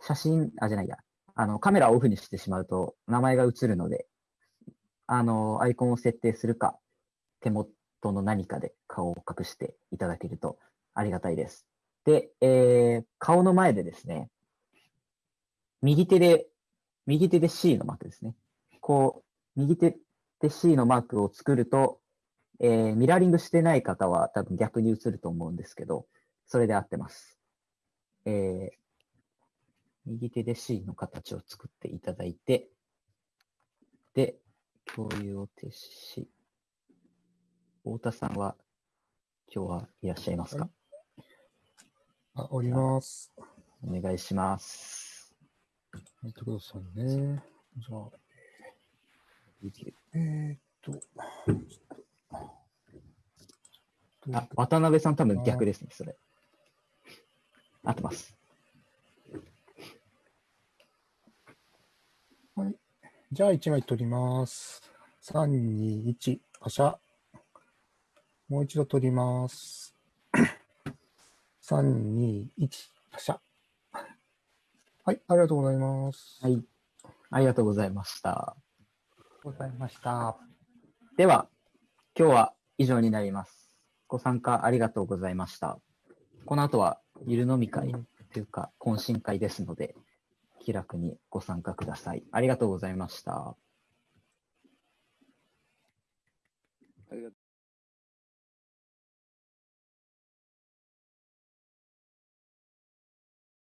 写真、あ、じゃないや、あの、カメラをオフにしてしまうと名前が映るので、あの、アイコンを設定するか、手元の何かで顔を隠していただけるとありがたいです。で、えー顔の前でですね、右手で、右手で C のマークですね。こう、右手で C のマークを作ると、えーミラーリングしてない方は多分逆に映ると思うんですけど、それで合ってます。えー右手で C の形を作っていただいて、で、共有を停止し、太田さんは今日はいらっしゃいますか、あ、おります。お願いします。待ってくださいね。じゃあ、えーっと、あ、渡辺さん多分逆ですね、それ。合ってます。はい。じゃあ、1枚取ります。3、2、1、パシャ。もう一度取ります。3、2、1、パシャ。はい、ありがとうございます。はい。ありがとうございました。ございました。では、今日は以上になります。ご参加ありがとうございました。この後は、ゆる飲み会というか、懇親会ですので、気楽にご参加ください。ありがとうございました。